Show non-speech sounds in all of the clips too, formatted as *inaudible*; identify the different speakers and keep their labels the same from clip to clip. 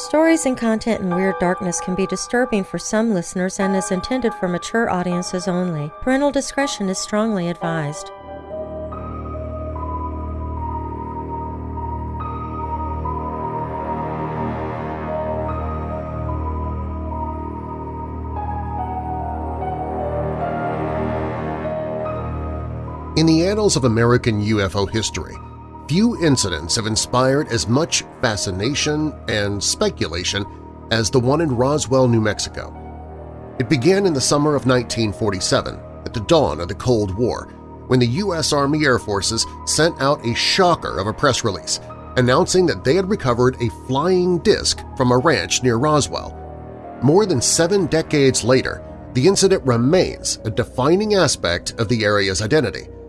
Speaker 1: Stories and content in Weird Darkness can be disturbing for some listeners and is intended for mature audiences only. Parental discretion is strongly advised.
Speaker 2: In the annals of American UFO history, few incidents have inspired as much fascination and speculation as the one in Roswell, New Mexico. It began in the summer of 1947, at the dawn of the Cold War, when the U.S. Army Air Forces sent out a shocker of a press release announcing that they had recovered a flying disc from a ranch near Roswell. More than seven decades later, the incident remains a defining aspect of the area's identity –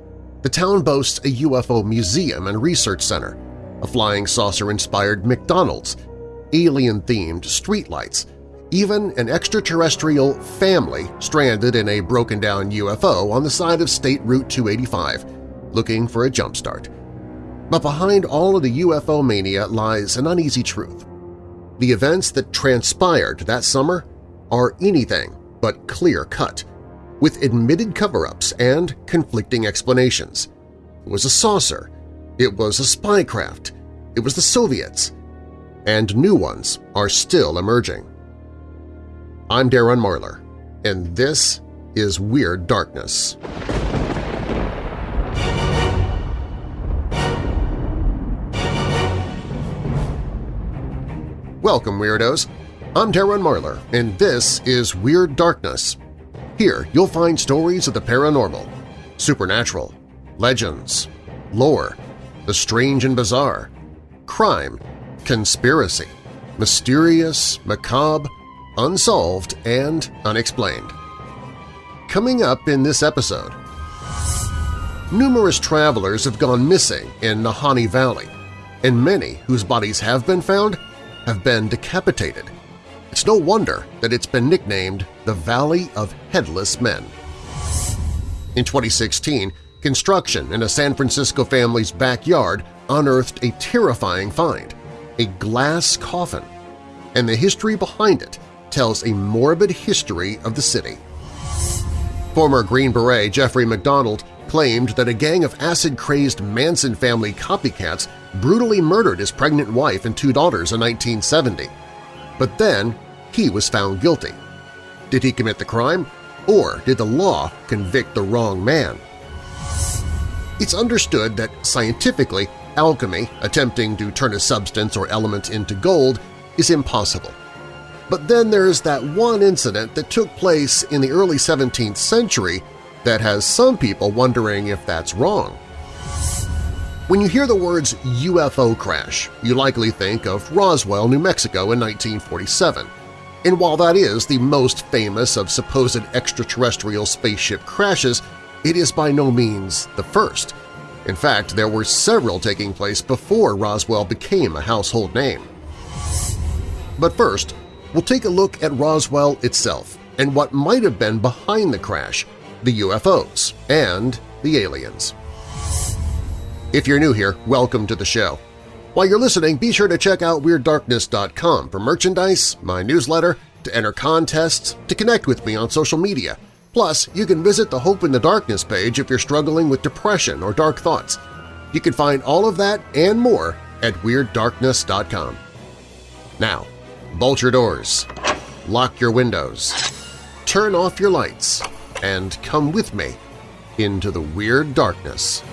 Speaker 2: the town boasts a UFO museum and research center, a flying saucer-inspired McDonald's, alien-themed streetlights, even an extraterrestrial family stranded in a broken-down UFO on the side of State Route 285, looking for a jumpstart. But behind all of the UFO mania lies an uneasy truth. The events that transpired that summer are anything but clear-cut with admitted cover-ups and conflicting explanations. It was a saucer. It was a spy craft. It was the Soviets. And new ones are still emerging. I'm Darren Marlar, and this is Weird Darkness. Welcome, Weirdos! I'm Darren Marlar, and this is Weird Darkness, here you'll find stories of the paranormal, supernatural, legends, lore, the strange and bizarre, crime, conspiracy, mysterious, macabre, unsolved, and unexplained. Coming up in this episode, numerous travelers have gone missing in Nahanni Valley, and many whose bodies have been found have been decapitated – it's no wonder that it's been nicknamed the Valley of Headless Men. In 2016, construction in a San Francisco family's backyard unearthed a terrifying find, a glass coffin, and the history behind it tells a morbid history of the city. Former Green Beret Jeffrey MacDonald claimed that a gang of acid-crazed Manson family copycats brutally murdered his pregnant wife and two daughters in 1970. But then he was found guilty. Did he commit the crime, or did the law convict the wrong man? It's understood that scientifically, alchemy, attempting to turn a substance or element into gold, is impossible. But then there's that one incident that took place in the early 17th century that has some people wondering if that's wrong. When you hear the words UFO crash, you likely think of Roswell, New Mexico in 1947. And while that is the most famous of supposed extraterrestrial spaceship crashes, it is by no means the first. In fact, there were several taking place before Roswell became a household name. But first, we'll take a look at Roswell itself and what might have been behind the crash, the UFOs and the aliens. If you're new here, welcome to the show. While you're listening, be sure to check out WeirdDarkness.com for merchandise, my newsletter, to enter contests, to connect with me on social media. Plus, you can visit the Hope in the Darkness page if you're struggling with depression or dark thoughts. You can find all of that and more at WeirdDarkness.com. Now, bolt your doors, lock your windows, turn off your lights, and come with me into the Weird Darkness.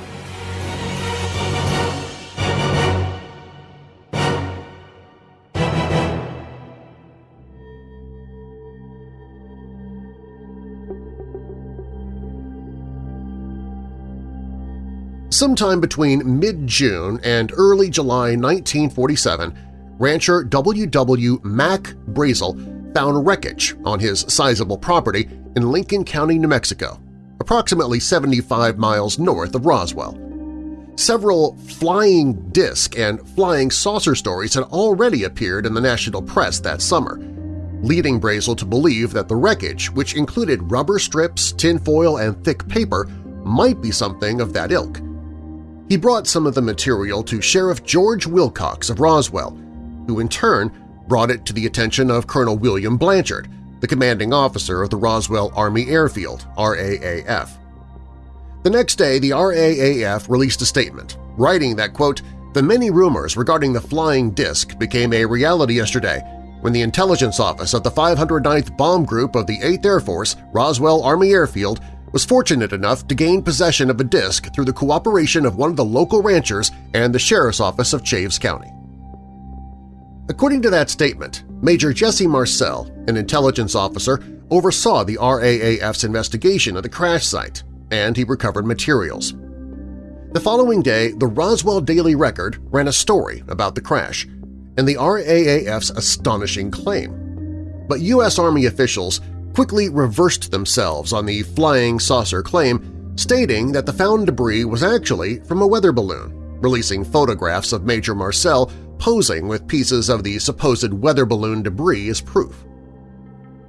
Speaker 2: Sometime between mid-June and early July 1947, rancher W. W. Mac Brazel found wreckage on his sizable property in Lincoln County, New Mexico, approximately 75 miles north of Roswell. Several flying disc and flying saucer stories had already appeared in the national press that summer, leading Brazel to believe that the wreckage, which included rubber strips, tinfoil, and thick paper, might be something of that ilk. He brought some of the material to Sheriff George Wilcox of Roswell, who in turn brought it to the attention of Colonel William Blanchard, the commanding officer of the Roswell Army Airfield RAAF. The next day, the RAAF released a statement, writing that, quote, the many rumors regarding the flying disc became a reality yesterday when the intelligence office of the 509th Bomb Group of the 8th Air Force, Roswell Army Airfield, was fortunate enough to gain possession of a disc through the cooperation of one of the local ranchers and the Sheriff's Office of Chaves County. According to that statement, Major Jesse Marcel, an intelligence officer, oversaw the RAAF's investigation of the crash site, and he recovered materials. The following day, the Roswell Daily Record ran a story about the crash and the RAAF's astonishing claim. But U.S. Army officials quickly reversed themselves on the flying saucer claim, stating that the found debris was actually from a weather balloon, releasing photographs of Major Marcel posing with pieces of the supposed weather balloon debris as proof.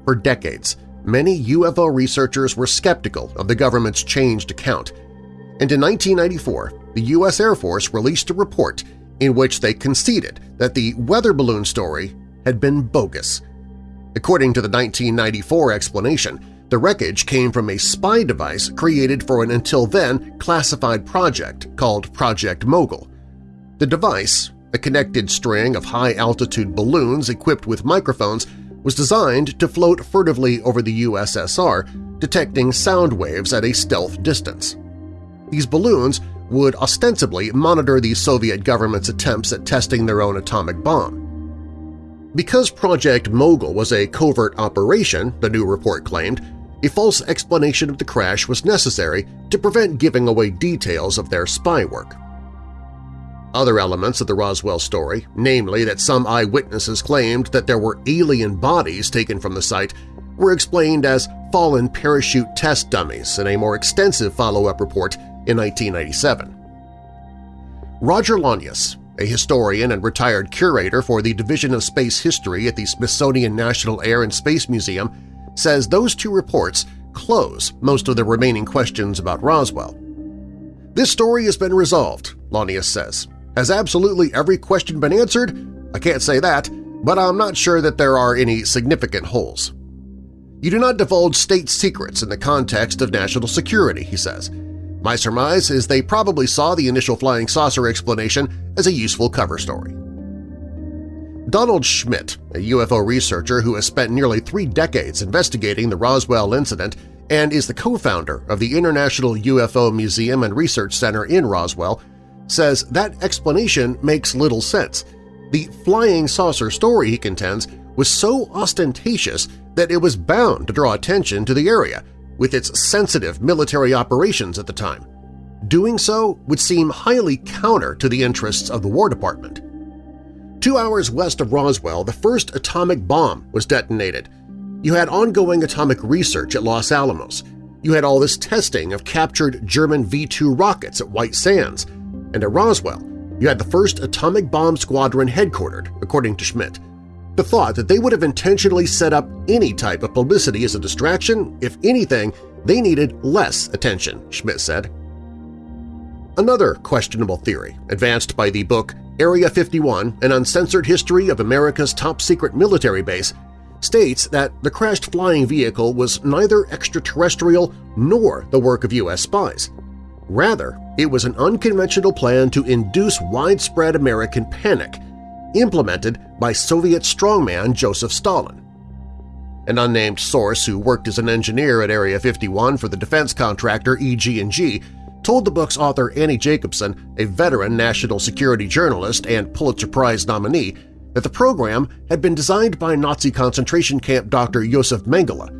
Speaker 2: For decades, many UFO researchers were skeptical of the government's changed account, and in 1994 the U.S. Air Force released a report in which they conceded that the weather balloon story had been bogus. According to the 1994 explanation, the wreckage came from a spy device created for an until then classified project called Project Mogul. The device, a connected string of high-altitude balloons equipped with microphones, was designed to float furtively over the USSR, detecting sound waves at a stealth distance. These balloons would ostensibly monitor the Soviet government's attempts at testing their own atomic bomb. Because Project Mogul was a covert operation, the new report claimed, a false explanation of the crash was necessary to prevent giving away details of their spy work. Other elements of the Roswell story, namely that some eyewitnesses claimed that there were alien bodies taken from the site, were explained as fallen parachute test dummies in a more extensive follow-up report in 1997. Roger Launius, a historian and retired curator for the Division of Space History at the Smithsonian National Air and Space Museum, says those two reports close most of the remaining questions about Roswell. This story has been resolved, Launius says. Has absolutely every question been answered? I can't say that, but I'm not sure that there are any significant holes. You do not divulge state secrets in the context of national security, he says. My surmise is they probably saw the initial flying saucer explanation as a useful cover story. Donald Schmitt, a UFO researcher who has spent nearly three decades investigating the Roswell incident and is the co-founder of the International UFO Museum and Research Center in Roswell, says that explanation makes little sense. The flying saucer story, he contends, was so ostentatious that it was bound to draw attention to the area, with its sensitive military operations at the time. Doing so would seem highly counter to the interests of the War Department. Two hours west of Roswell, the first atomic bomb was detonated. You had ongoing atomic research at Los Alamos. You had all this testing of captured German V-2 rockets at White Sands. And at Roswell, you had the first atomic bomb squadron headquartered, according to Schmitt. The thought that they would have intentionally set up any type of publicity as a distraction, if anything, they needed less attention, Schmitt said. Another questionable theory, advanced by the book Area 51 – An Uncensored History of America's Top-Secret Military Base, states that the crashed flying vehicle was neither extraterrestrial nor the work of U.S. spies. Rather, it was an unconventional plan to induce widespread American panic – implemented by Soviet strongman Joseph Stalin. An unnamed source who worked as an engineer at Area 51 for the defense contractor EG&G told the book's author Annie Jacobsen, a veteran national security journalist and Pulitzer Prize nominee, that the program had been designed by Nazi concentration camp Dr. Josef Mengele.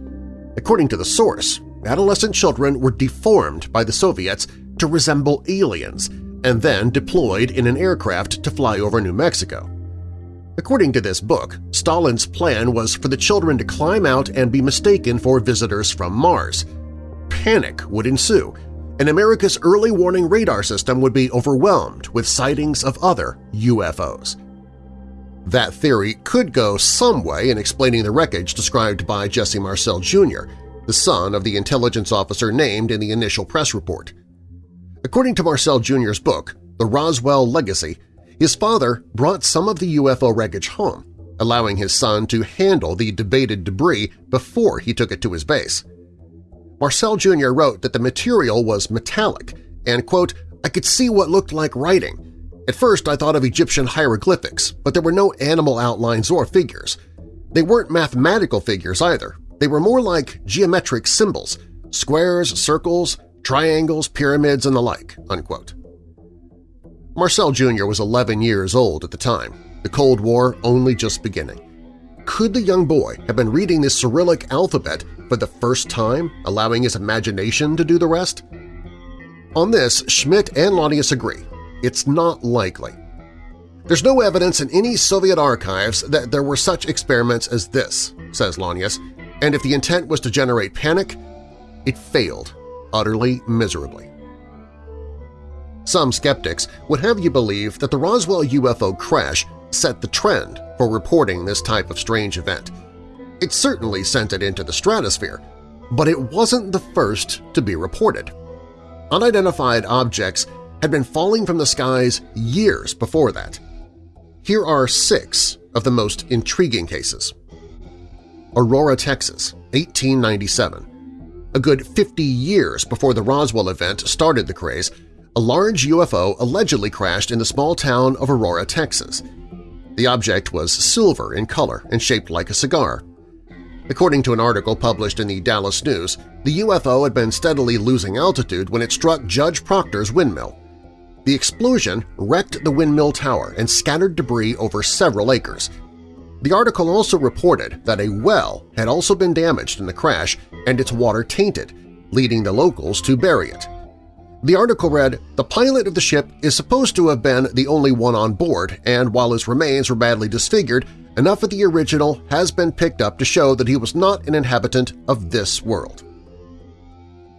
Speaker 2: According to the source, adolescent children were deformed by the Soviets to resemble aliens and then deployed in an aircraft to fly over New Mexico. According to this book, Stalin's plan was for the children to climb out and be mistaken for visitors from Mars. Panic would ensue, and America's early warning radar system would be overwhelmed with sightings of other UFOs. That theory could go some way in explaining the wreckage described by Jesse Marcel Jr., the son of the intelligence officer named in the initial press report. According to Marcel Jr.'s book, The Roswell Legacy, his father brought some of the UFO wreckage home, allowing his son to handle the debated debris before he took it to his base. Marcel Jr. wrote that the material was metallic and, quote, I could see what looked like writing. At first I thought of Egyptian hieroglyphics, but there were no animal outlines or figures. They weren't mathematical figures either. They were more like geometric symbols, squares, circles, triangles, pyramids, and the like." Unquote. Marcel Jr. was 11 years old at the time, the Cold War only just beginning. Could the young boy have been reading the Cyrillic alphabet for the first time, allowing his imagination to do the rest? On this, Schmitt and Launius agree. It's not likely. There's no evidence in any Soviet archives that there were such experiments as this, says Launius, and if the intent was to generate panic, it failed utterly miserably. Some skeptics would have you believe that the Roswell UFO crash set the trend for reporting this type of strange event. It certainly sent it into the stratosphere, but it wasn't the first to be reported. Unidentified objects had been falling from the skies years before that. Here are six of the most intriguing cases. Aurora, Texas, 1897. A good 50 years before the Roswell event started the craze, a large UFO allegedly crashed in the small town of Aurora, Texas. The object was silver in color and shaped like a cigar. According to an article published in the Dallas News, the UFO had been steadily losing altitude when it struck Judge Proctor's windmill. The explosion wrecked the windmill tower and scattered debris over several acres. The article also reported that a well had also been damaged in the crash and its water tainted, leading the locals to bury it. The article read, the pilot of the ship is supposed to have been the only one on board, and while his remains were badly disfigured, enough of the original has been picked up to show that he was not an inhabitant of this world.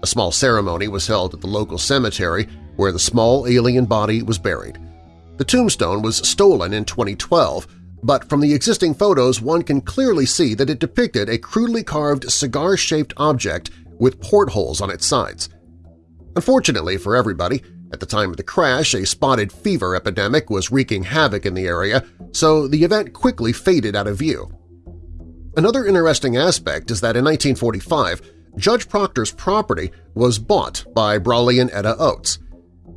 Speaker 2: A small ceremony was held at the local cemetery where the small alien body was buried. The tombstone was stolen in 2012, but from the existing photos one can clearly see that it depicted a crudely carved cigar-shaped object with portholes on its sides. Unfortunately for everybody, at the time of the crash, a spotted fever epidemic was wreaking havoc in the area, so the event quickly faded out of view. Another interesting aspect is that in 1945, Judge Proctor's property was bought by Brawley and Etta Oates.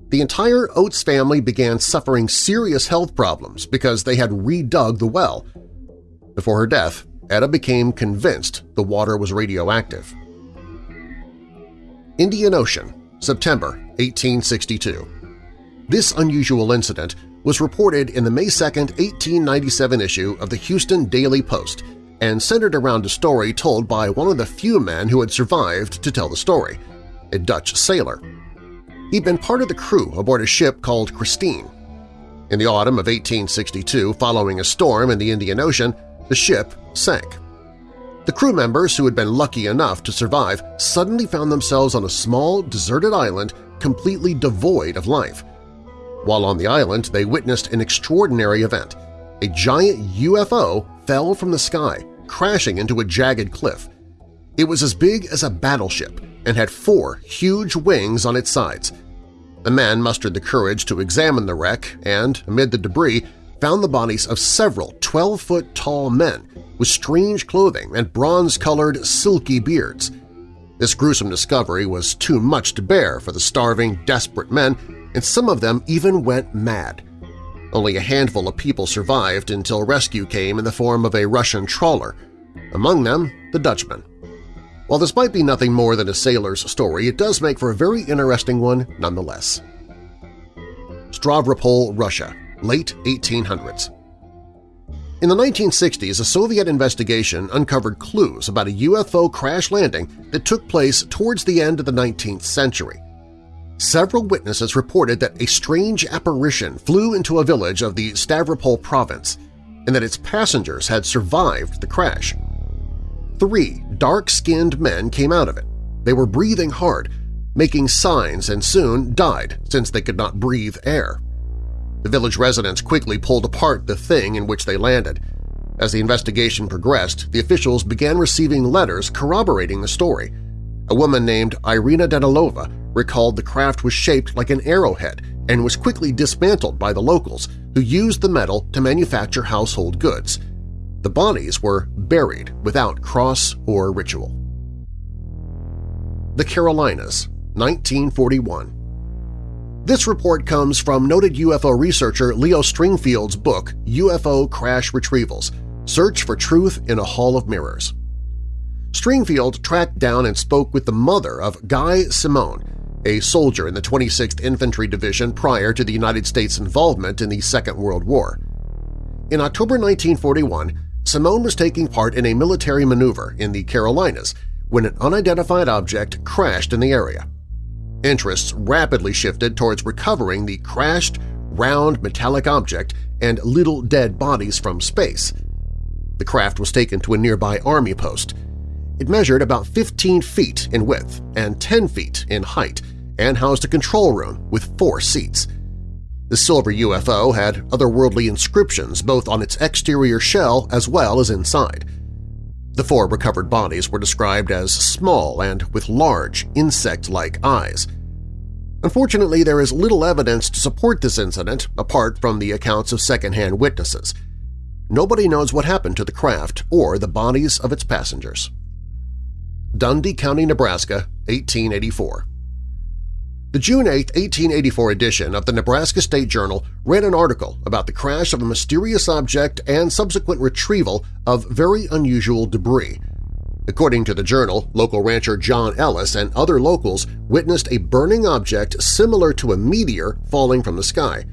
Speaker 2: The entire Oates family began suffering serious health problems because they had redug the well. Before her death, Etta became convinced the water was radioactive. Indian Ocean, September 1862. This unusual incident was reported in the May 2, 1897 issue of the Houston Daily Post and centered around a story told by one of the few men who had survived to tell the story, a Dutch sailor. He'd been part of the crew aboard a ship called Christine. In the autumn of 1862, following a storm in the Indian Ocean, the ship sank. The crew members who had been lucky enough to survive suddenly found themselves on a small, deserted island completely devoid of life. While on the island, they witnessed an extraordinary event. A giant UFO fell from the sky, crashing into a jagged cliff. It was as big as a battleship and had four huge wings on its sides. The men mustered the courage to examine the wreck and, amid the debris, found the bodies of several 12-foot-tall men with strange clothing and bronze-colored, silky beards. This gruesome discovery was too much to bear for the starving, desperate men, and some of them even went mad. Only a handful of people survived until rescue came in the form of a Russian trawler, among them the Dutchman. While this might be nothing more than a sailor's story, it does make for a very interesting one nonetheless. Stavropol, Russia, late 1800s. In the 1960s, a Soviet investigation uncovered clues about a UFO crash landing that took place towards the end of the 19th century. Several witnesses reported that a strange apparition flew into a village of the Stavropol province and that its passengers had survived the crash. Three dark-skinned men came out of it. They were breathing hard, making signs and soon died since they could not breathe air. The village residents quickly pulled apart the thing in which they landed. As the investigation progressed, the officials began receiving letters corroborating the story. A woman named Irina Danilova recalled the craft was shaped like an arrowhead and was quickly dismantled by the locals, who used the metal to manufacture household goods. The bodies were buried without cross or ritual. The Carolinas, 1941 This report comes from noted UFO researcher Leo Stringfield's book UFO Crash Retrievals – Search for Truth in a Hall of Mirrors. Stringfield tracked down and spoke with the mother of Guy Simone, a soldier in the 26th Infantry Division prior to the United States' involvement in the Second World War. In October 1941, Simone was taking part in a military maneuver in the Carolinas when an unidentified object crashed in the area. Interests rapidly shifted towards recovering the crashed, round metallic object and little dead bodies from space. The craft was taken to a nearby army post. It measured about 15 feet in width and 10 feet in height and housed a control room with four seats. The silver UFO had otherworldly inscriptions both on its exterior shell as well as inside. The four recovered bodies were described as small and with large, insect-like eyes. Unfortunately, there is little evidence to support this incident apart from the accounts of second-hand witnesses. Nobody knows what happened to the craft or the bodies of its passengers. Dundy County, Nebraska, 1884 the June 8, 1884 edition of the Nebraska State Journal ran an article about the crash of a mysterious object and subsequent retrieval of very unusual debris. According to the journal, local rancher John Ellis and other locals witnessed a burning object similar to a meteor falling from the sky.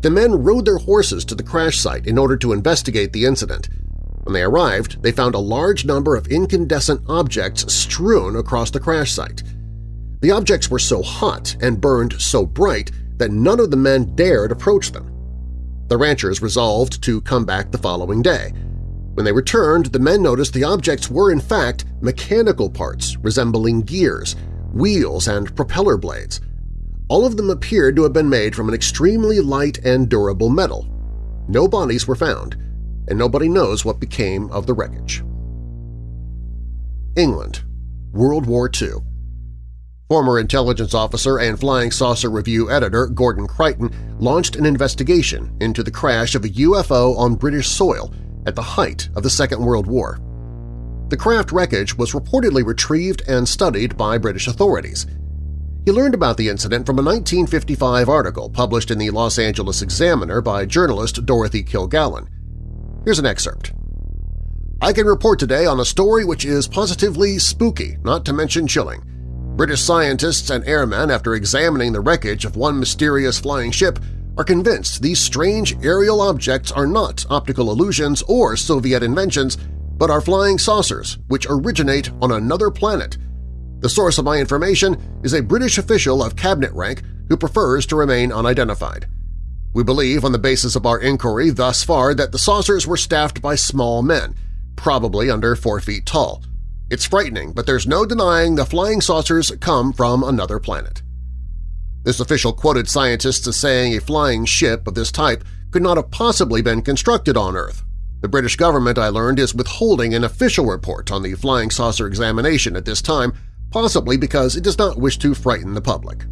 Speaker 2: The men rode their horses to the crash site in order to investigate the incident. When they arrived, they found a large number of incandescent objects strewn across the crash site. The objects were so hot and burned so bright that none of the men dared approach them. The ranchers resolved to come back the following day. When they returned, the men noticed the objects were in fact mechanical parts resembling gears, wheels, and propeller blades. All of them appeared to have been made from an extremely light and durable metal. No bodies were found, and nobody knows what became of the wreckage. England, World War II Former intelligence officer and Flying Saucer Review editor Gordon Creighton launched an investigation into the crash of a UFO on British soil at the height of the Second World War. The craft wreckage was reportedly retrieved and studied by British authorities. He learned about the incident from a 1955 article published in the Los Angeles Examiner by journalist Dorothy Kilgallen. Here's an excerpt. I can report today on a story which is positively spooky, not to mention chilling. British scientists and airmen, after examining the wreckage of one mysterious flying ship, are convinced these strange aerial objects are not optical illusions or Soviet inventions, but are flying saucers which originate on another planet. The source of my information is a British official of cabinet rank who prefers to remain unidentified. We believe on the basis of our inquiry thus far that the saucers were staffed by small men, probably under four feet tall. It's frightening, but there's no denying the flying saucers come from another planet. This official quoted scientists as saying a flying ship of this type could not have possibly been constructed on Earth. The British government, I learned, is withholding an official report on the flying saucer examination at this time, possibly because it does not wish to frighten the public.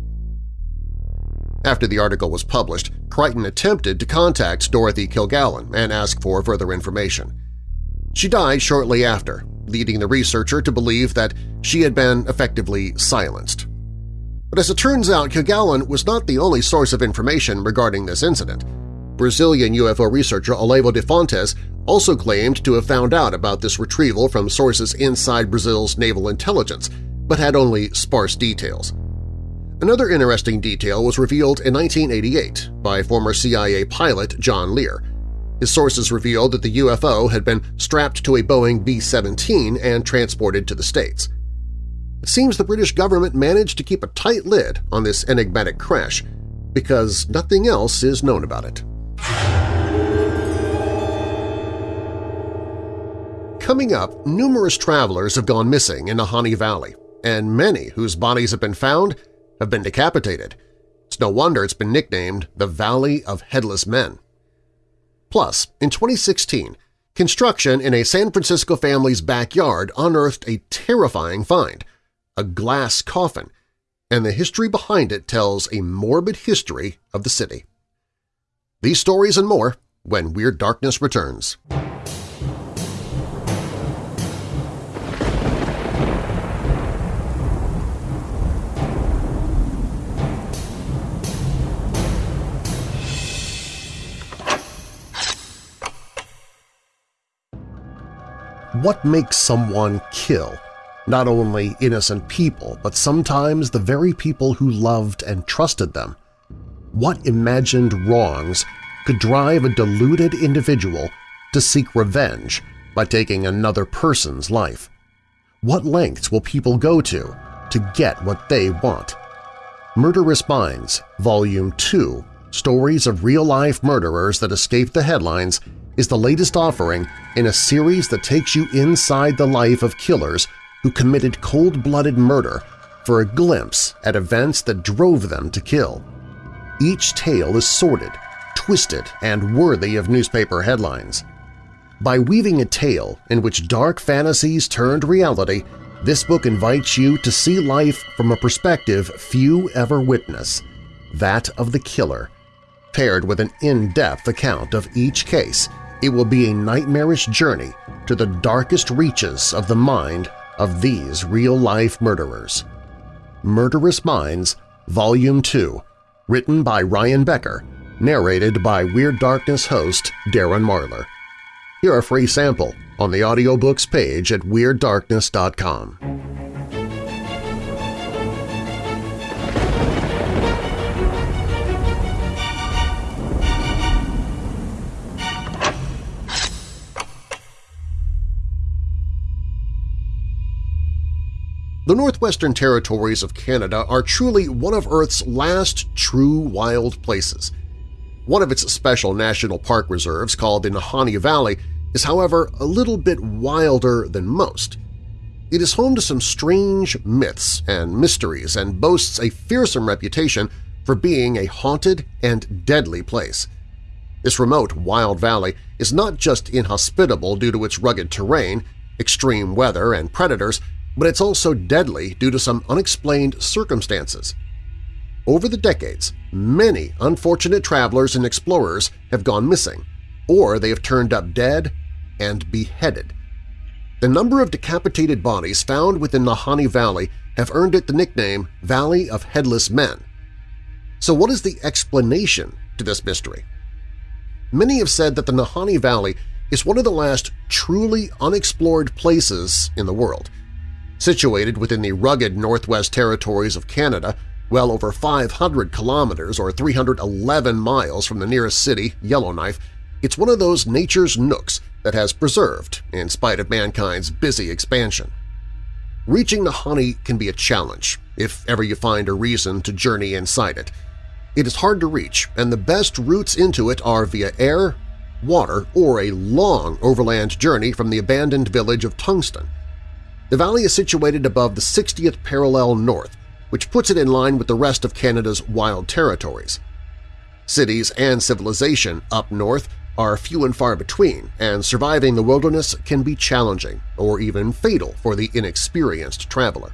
Speaker 2: After the article was published, Creighton attempted to contact Dorothy Kilgallen and ask for further information. She died shortly after, leading the researcher to believe that she had been effectively silenced. But as it turns out, Kilgallen was not the only source of information regarding this incident. Brazilian UFO researcher Olavo de Fontes also claimed to have found out about this retrieval from sources inside Brazil's naval intelligence, but had only sparse details. Another interesting detail was revealed in 1988 by former CIA pilot John Lear, his sources revealed that the UFO had been strapped to a Boeing B-17 and transported to the States. It seems the British government managed to keep a tight lid on this enigmatic crash because nothing else is known about it. Coming up, numerous travelers have gone missing in Nahanni Valley, and many whose bodies have been found have been decapitated. It's no wonder it's been nicknamed the Valley of Headless Men. Plus, in 2016, construction in a San Francisco family's backyard unearthed a terrifying find – a glass coffin, and the history behind it tells a morbid history of the city. These stories and more when Weird Darkness returns. What makes someone kill? Not only innocent people, but sometimes the very people who loved and trusted them. What imagined wrongs could drive a deluded individual to seek revenge by taking another person's life? What lengths will people go to to get what they want? Murderous Minds, Volume 2, Stories of Real-Life Murderers That Escaped the Headlines is the latest offering in a series that takes you inside the life of killers who committed cold-blooded murder for a glimpse at events that drove them to kill. Each tale is sordid, twisted, and worthy of newspaper headlines. By weaving a tale in which dark fantasies turned reality, this book invites you to see life from a perspective few ever witness, that of the killer. Paired with an in-depth account of each case, it will be a nightmarish journey to the darkest reaches of the mind of these real-life murderers. Murderous Minds, Volume 2, written by Ryan Becker, narrated by Weird Darkness host Darren Marlar. Hear a free sample on the audiobooks page at WeirdDarkness.com. The Northwestern Territories of Canada are truly one of Earth's last true wild places. One of its special national park reserves, called the Nahanni Valley, is however a little bit wilder than most. It is home to some strange myths and mysteries and boasts a fearsome reputation for being a haunted and deadly place. This remote wild valley is not just inhospitable due to its rugged terrain, extreme weather, and predators, but it's also deadly due to some unexplained circumstances. Over the decades, many unfortunate travelers and explorers have gone missing, or they have turned up dead and beheaded. The number of decapitated bodies found within Nahanni Valley have earned it the nickname Valley of Headless Men. So what is the explanation to this mystery? Many have said that the Nahanni Valley is one of the last truly unexplored places in the world. Situated within the rugged Northwest Territories of Canada, well over 500 kilometers or 311 miles from the nearest city, Yellowknife, it's one of those nature's nooks that has preserved in spite of mankind's busy expansion. Reaching Nahanni can be a challenge if ever you find a reason to journey inside it. It is hard to reach, and the best routes into it are via air, water, or a long overland journey from the abandoned village of Tungsten. The valley is situated above the 60th parallel north, which puts it in line with the rest of Canada's wild territories. Cities and civilization up north are few and far between, and surviving the wilderness can be challenging or even fatal for the inexperienced traveler.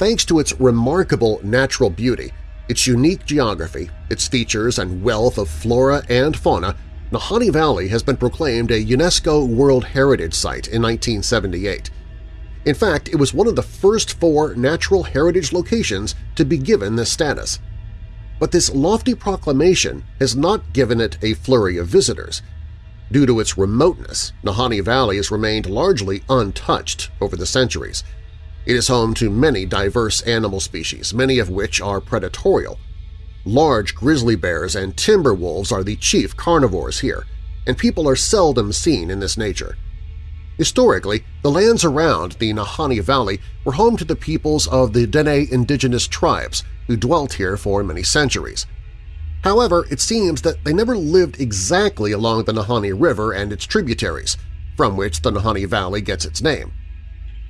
Speaker 2: Thanks to its remarkable natural beauty, its unique geography, its features and wealth of flora and fauna, Nahanni Valley has been proclaimed a UNESCO World Heritage Site in 1978. In fact, it was one of the first four natural heritage locations to be given this status – but this lofty proclamation has not given it a flurry of visitors. Due to its remoteness, Nahanni Valley has remained largely untouched over the centuries. It is home to many diverse animal species, many of which are predatorial. Large grizzly bears and timber wolves are the chief carnivores here, and people are seldom seen in this nature. Historically, the lands around the Nahanni Valley were home to the peoples of the Dene indigenous tribes who dwelt here for many centuries. However, it seems that they never lived exactly along the Nahanni River and its tributaries, from which the Nahanni Valley gets its name.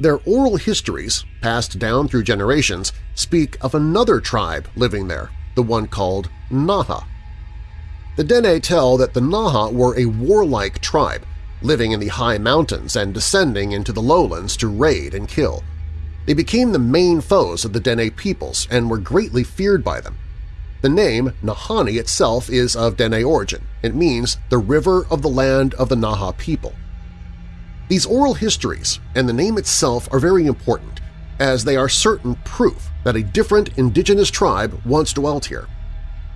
Speaker 2: Their oral histories, passed down through generations, speak of another tribe living there, the one called Naha. The Dene tell that the Naha were a warlike tribe, living in the high mountains and descending into the lowlands to raid and kill. They became the main foes of the Dene peoples and were greatly feared by them. The name Nahanni itself is of Dene origin. It means the river of the land of the Naha people. These oral histories and the name itself are very important, as they are certain proof that a different indigenous tribe once dwelt here.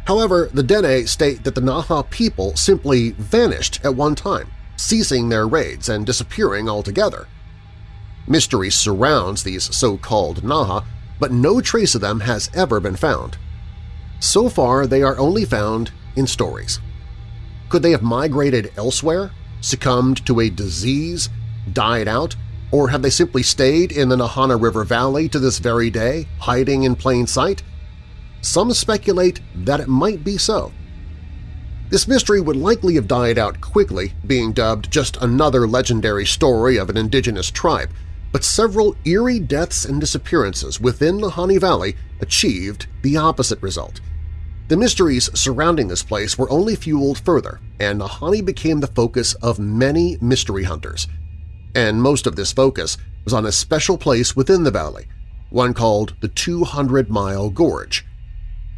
Speaker 2: However, the Dene state that the Naha people simply vanished at one time. Ceasing their raids and disappearing altogether. Mystery surrounds these so-called Naha, but no trace of them has ever been found. So far, they are only found in stories. Could they have migrated elsewhere, succumbed to a disease, died out, or have they simply stayed in the Nahanni River Valley to this very day, hiding in plain sight? Some speculate that it might be so. This mystery would likely have died out quickly, being dubbed just another legendary story of an indigenous tribe, but several eerie deaths and disappearances within Nahanni Valley achieved the opposite result. The mysteries surrounding this place were only fueled further, and Nahanni became the focus of many mystery hunters. And most of this focus was on a special place within the valley, one called the 200-Mile Gorge.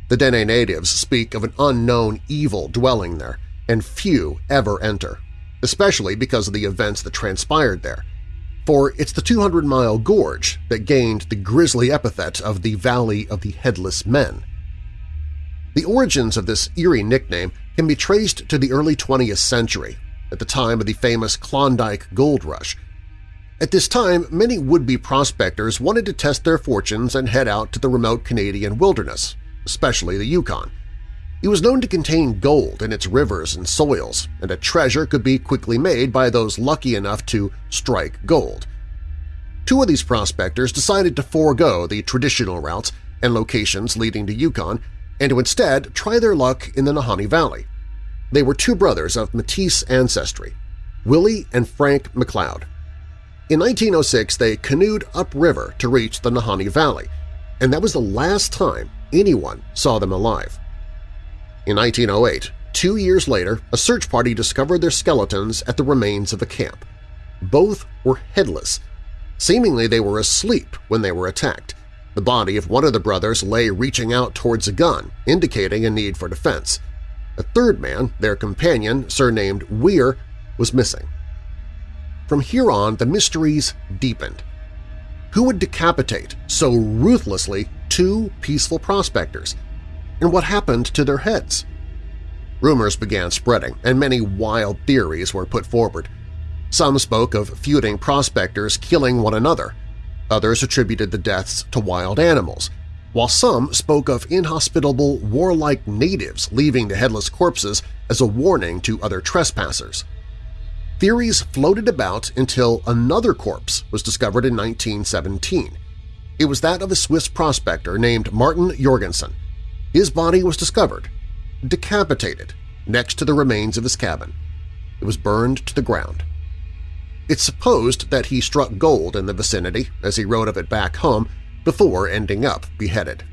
Speaker 2: The Dene natives speak of an unknown evil dwelling there, and few ever enter, especially because of the events that transpired there. For it's the 200-Mile Gorge that gained the grisly epithet of the Valley of the Headless Men. The origins of this eerie nickname can be traced to the early 20th century, at the time of the famous Klondike Gold Rush. At this time, many would-be prospectors wanted to test their fortunes and head out to the remote Canadian wilderness, especially the Yukon. It was known to contain gold in its rivers and soils, and a treasure could be quickly made by those lucky enough to strike gold. Two of these prospectors decided to forego the traditional routes and locations leading to Yukon and to instead try their luck in the Nahanni Valley. They were two brothers of Métis ancestry, Willie and Frank McLeod. In 1906, they canoed upriver to reach the Nahanni Valley, and that was the last time anyone saw them alive. In 1908, two years later, a search party discovered their skeletons at the remains of a camp. Both were headless. Seemingly they were asleep when they were attacked, the body of one of the brothers lay reaching out towards a gun, indicating a need for defense. A third man, their companion, surnamed Weir, was missing. From here on, the mysteries deepened. Who would decapitate so ruthlessly two peaceful prospectors? And what happened to their heads? Rumors began spreading, and many wild theories were put forward. Some spoke of feuding prospectors killing one another, Others attributed the deaths to wild animals, while some spoke of inhospitable, warlike natives leaving the headless corpses as a warning to other trespassers. Theories floated about until another corpse was discovered in 1917. It was that of a Swiss prospector named Martin Jorgensen. His body was discovered, decapitated, next to the remains of his cabin. It was burned to the ground. It's supposed that he struck gold in the vicinity as he wrote of it back home before ending up beheaded.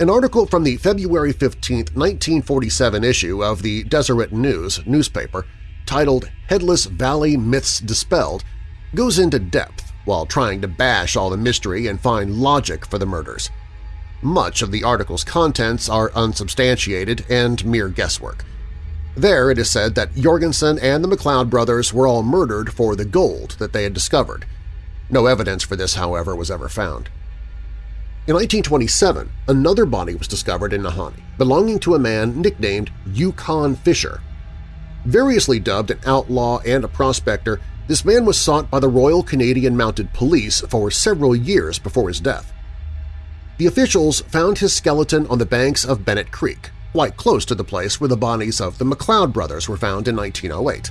Speaker 2: An article from the February 15, 1947 issue of the Deseret News newspaper titled Headless Valley Myths Dispelled goes into depth while trying to bash all the mystery and find logic for the murders. Much of the article's contents are unsubstantiated and mere guesswork, there it is said that Jorgensen and the McLeod brothers were all murdered for the gold that they had discovered. No evidence for this, however, was ever found. In 1927, another body was discovered in Nahanni, belonging to a man nicknamed Yukon Fisher. Variously dubbed an outlaw and a prospector, this man was sought by the Royal Canadian Mounted Police for several years before his death. The officials found his skeleton on the banks of Bennett Creek, quite close to the place where the bodies of the McLeod brothers were found in 1908.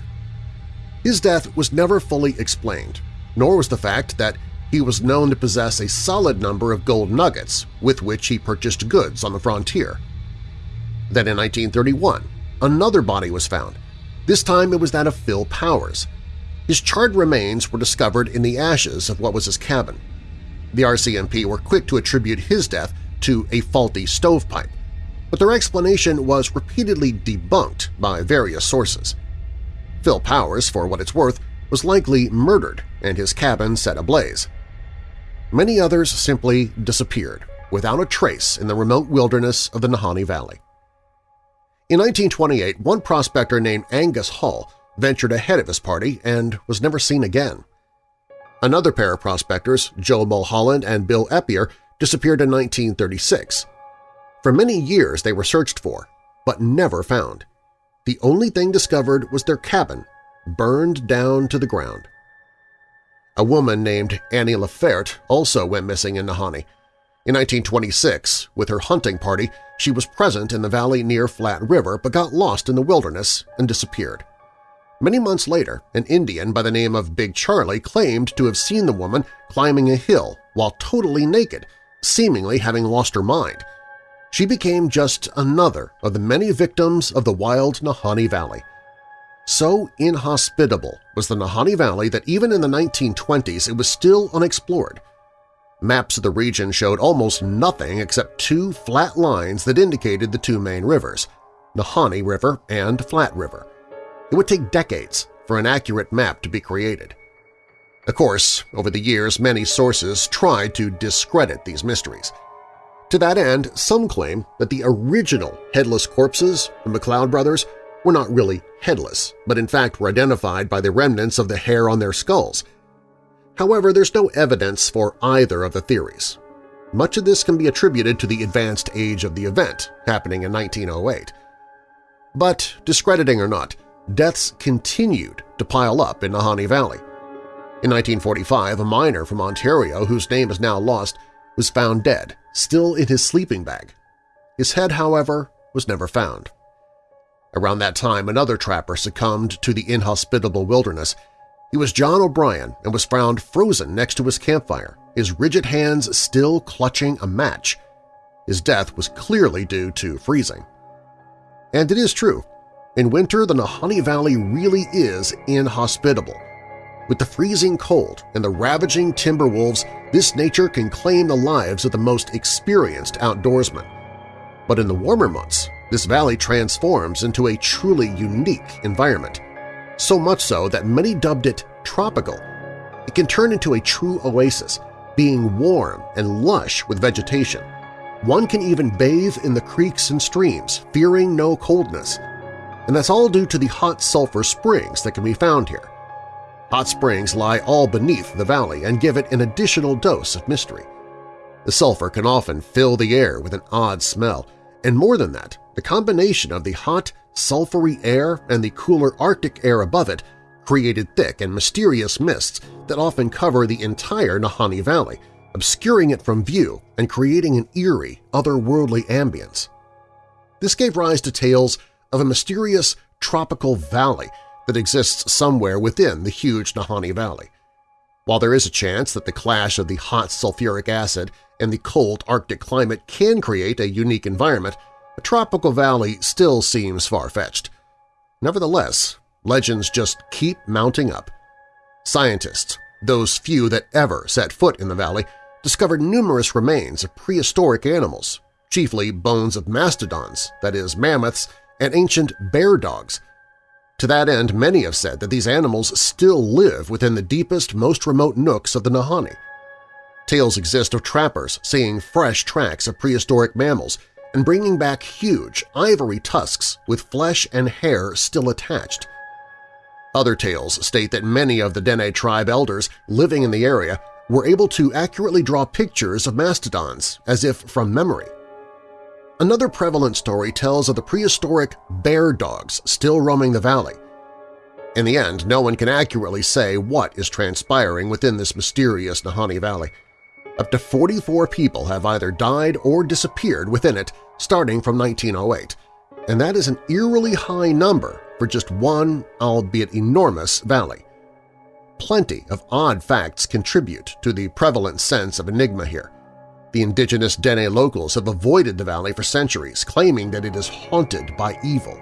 Speaker 2: His death was never fully explained, nor was the fact that he was known to possess a solid number of gold nuggets with which he purchased goods on the frontier. Then in 1931, another body was found. This time it was that of Phil Powers. His charred remains were discovered in the ashes of what was his cabin. The RCMP were quick to attribute his death to a faulty stovepipe, but their explanation was repeatedly debunked by various sources. Phil Powers, for what it's worth, was likely murdered and his cabin set ablaze. Many others simply disappeared without a trace in the remote wilderness of the Nahanni Valley. In 1928, one prospector named Angus Hall ventured ahead of his party and was never seen again. Another pair of prospectors, Joe Mulholland and Bill Eppler, disappeared in 1936. For many years they were searched for, but never found. the only thing discovered was their cabin, burned down to the ground. A woman named Annie Laferte also went missing in Nahanni. In 1926, with her hunting party, she was present in the valley near Flat River but got lost in the wilderness and disappeared. Many months later, an Indian by the name of Big Charlie claimed to have seen the woman climbing a hill while totally naked, seemingly having lost her mind. She became just another of the many victims of the wild Nahanni Valley. So inhospitable was the Nahanni Valley that even in the 1920s it was still unexplored. Maps of the region showed almost nothing except two flat lines that indicated the two main rivers, Nahanni River and Flat River. It would take decades for an accurate map to be created. Of course, over the years many sources tried to discredit these mysteries. To that end, some claim that the original headless corpses, the McLeod brothers, were not really headless, but in fact were identified by the remnants of the hair on their skulls. However, there's no evidence for either of the theories. Much of this can be attributed to the advanced age of the event, happening in 1908. But, discrediting or not, deaths continued to pile up in Nahanni Valley. In 1945, a miner from Ontario, whose name is now lost, was found dead, still in his sleeping bag. His head, however, was never found. Around that time, another trapper succumbed to the inhospitable wilderness. He was John O'Brien and was found frozen next to his campfire, his rigid hands still clutching a match. His death was clearly due to freezing. And it is true. In winter, the Nahanni Valley really is inhospitable. With the freezing cold and the ravaging timber wolves, this nature can claim the lives of the most experienced outdoorsmen. But in the warmer months, this valley transforms into a truly unique environment, so much so that many dubbed it tropical. It can turn into a true oasis, being warm and lush with vegetation. One can even bathe in the creeks and streams, fearing no coldness. And that's all due to the hot sulfur springs that can be found here. Hot springs lie all beneath the valley and give it an additional dose of mystery. The sulfur can often fill the air with an odd smell, and more than that, the combination of the hot, sulfury air and the cooler Arctic air above it created thick and mysterious mists that often cover the entire Nahanni Valley, obscuring it from view and creating an eerie, otherworldly ambience. This gave rise to tales of a mysterious tropical valley that exists somewhere within the huge Nahanni Valley. While there is a chance that the clash of the hot sulfuric acid and the cold Arctic climate can create a unique environment, a tropical valley still seems far-fetched. Nevertheless, legends just keep mounting up. Scientists, those few that ever set foot in the valley, discovered numerous remains of prehistoric animals, chiefly bones of mastodons, that is, mammoths, and ancient bear dogs. To that end, many have said that these animals still live within the deepest, most remote nooks of the Nahanni. Tales exist of trappers seeing fresh tracks of prehistoric mammals and bringing back huge ivory tusks with flesh and hair still attached. Other tales state that many of the Dene tribe elders living in the area were able to accurately draw pictures of mastodons as if from memory. Another prevalent story tells of the prehistoric bear dogs still roaming the valley. In the end, no one can accurately say what is transpiring within this mysterious Nahanni Valley. Up to 44 people have either died or disappeared within it starting from 1908, and that is an eerily high number for just one, albeit enormous, valley. Plenty of odd facts contribute to the prevalent sense of enigma here. The indigenous Dene locals have avoided the valley for centuries, claiming that it is haunted by evil.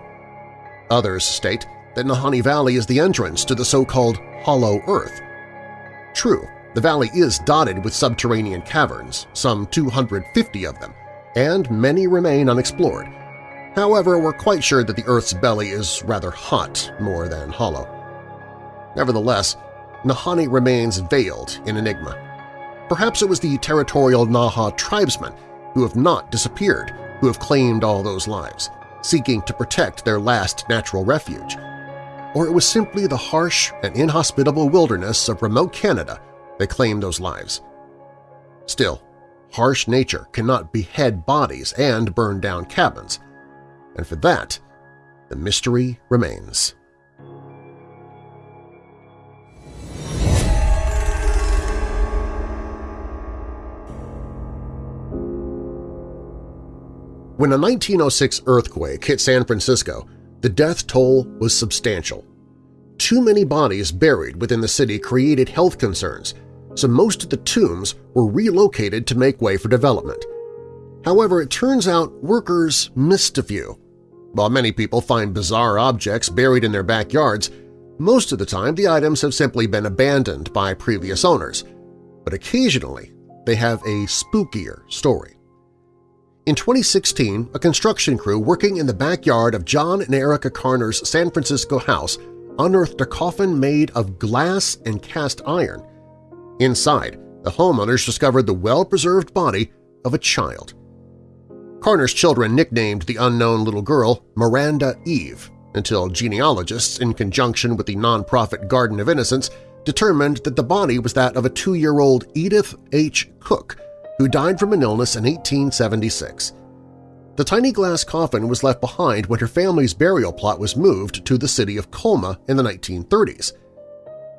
Speaker 2: Others state that Nahanni Valley is the entrance to the so-called Hollow Earth. True, the valley is dotted with subterranean caverns, some 250 of them, and many remain unexplored. However, we're quite sure that the Earth's belly is rather hot more than hollow. Nevertheless, Nahanni remains veiled in enigma. Perhaps it was the territorial Naha tribesmen who have not disappeared, who have claimed all those lives, seeking to protect their last natural refuge. Or it was simply the harsh and inhospitable wilderness of remote Canada that claimed those lives. Still, harsh nature cannot behead bodies and burn down cabins, and for that, the mystery remains. When a 1906 earthquake hit San Francisco, the death toll was substantial. Too many bodies buried within the city created health concerns, so most of the tombs were relocated to make way for development. However, it turns out workers missed a few. While many people find bizarre objects buried in their backyards, most of the time the items have simply been abandoned by previous owners, but occasionally they have a spookier story. In 2016, a construction crew working in the backyard of John and Erica Karner's San Francisco house unearthed a coffin made of glass and cast iron. Inside, the homeowners discovered the well-preserved body of a child. Karner's children nicknamed the unknown little girl Miranda Eve until genealogists, in conjunction with the nonprofit Garden of Innocence, determined that the body was that of a two-year-old Edith H. Cook, who died from an illness in 1876. The tiny glass coffin was left behind when her family's burial plot was moved to the city of Colma in the 1930s.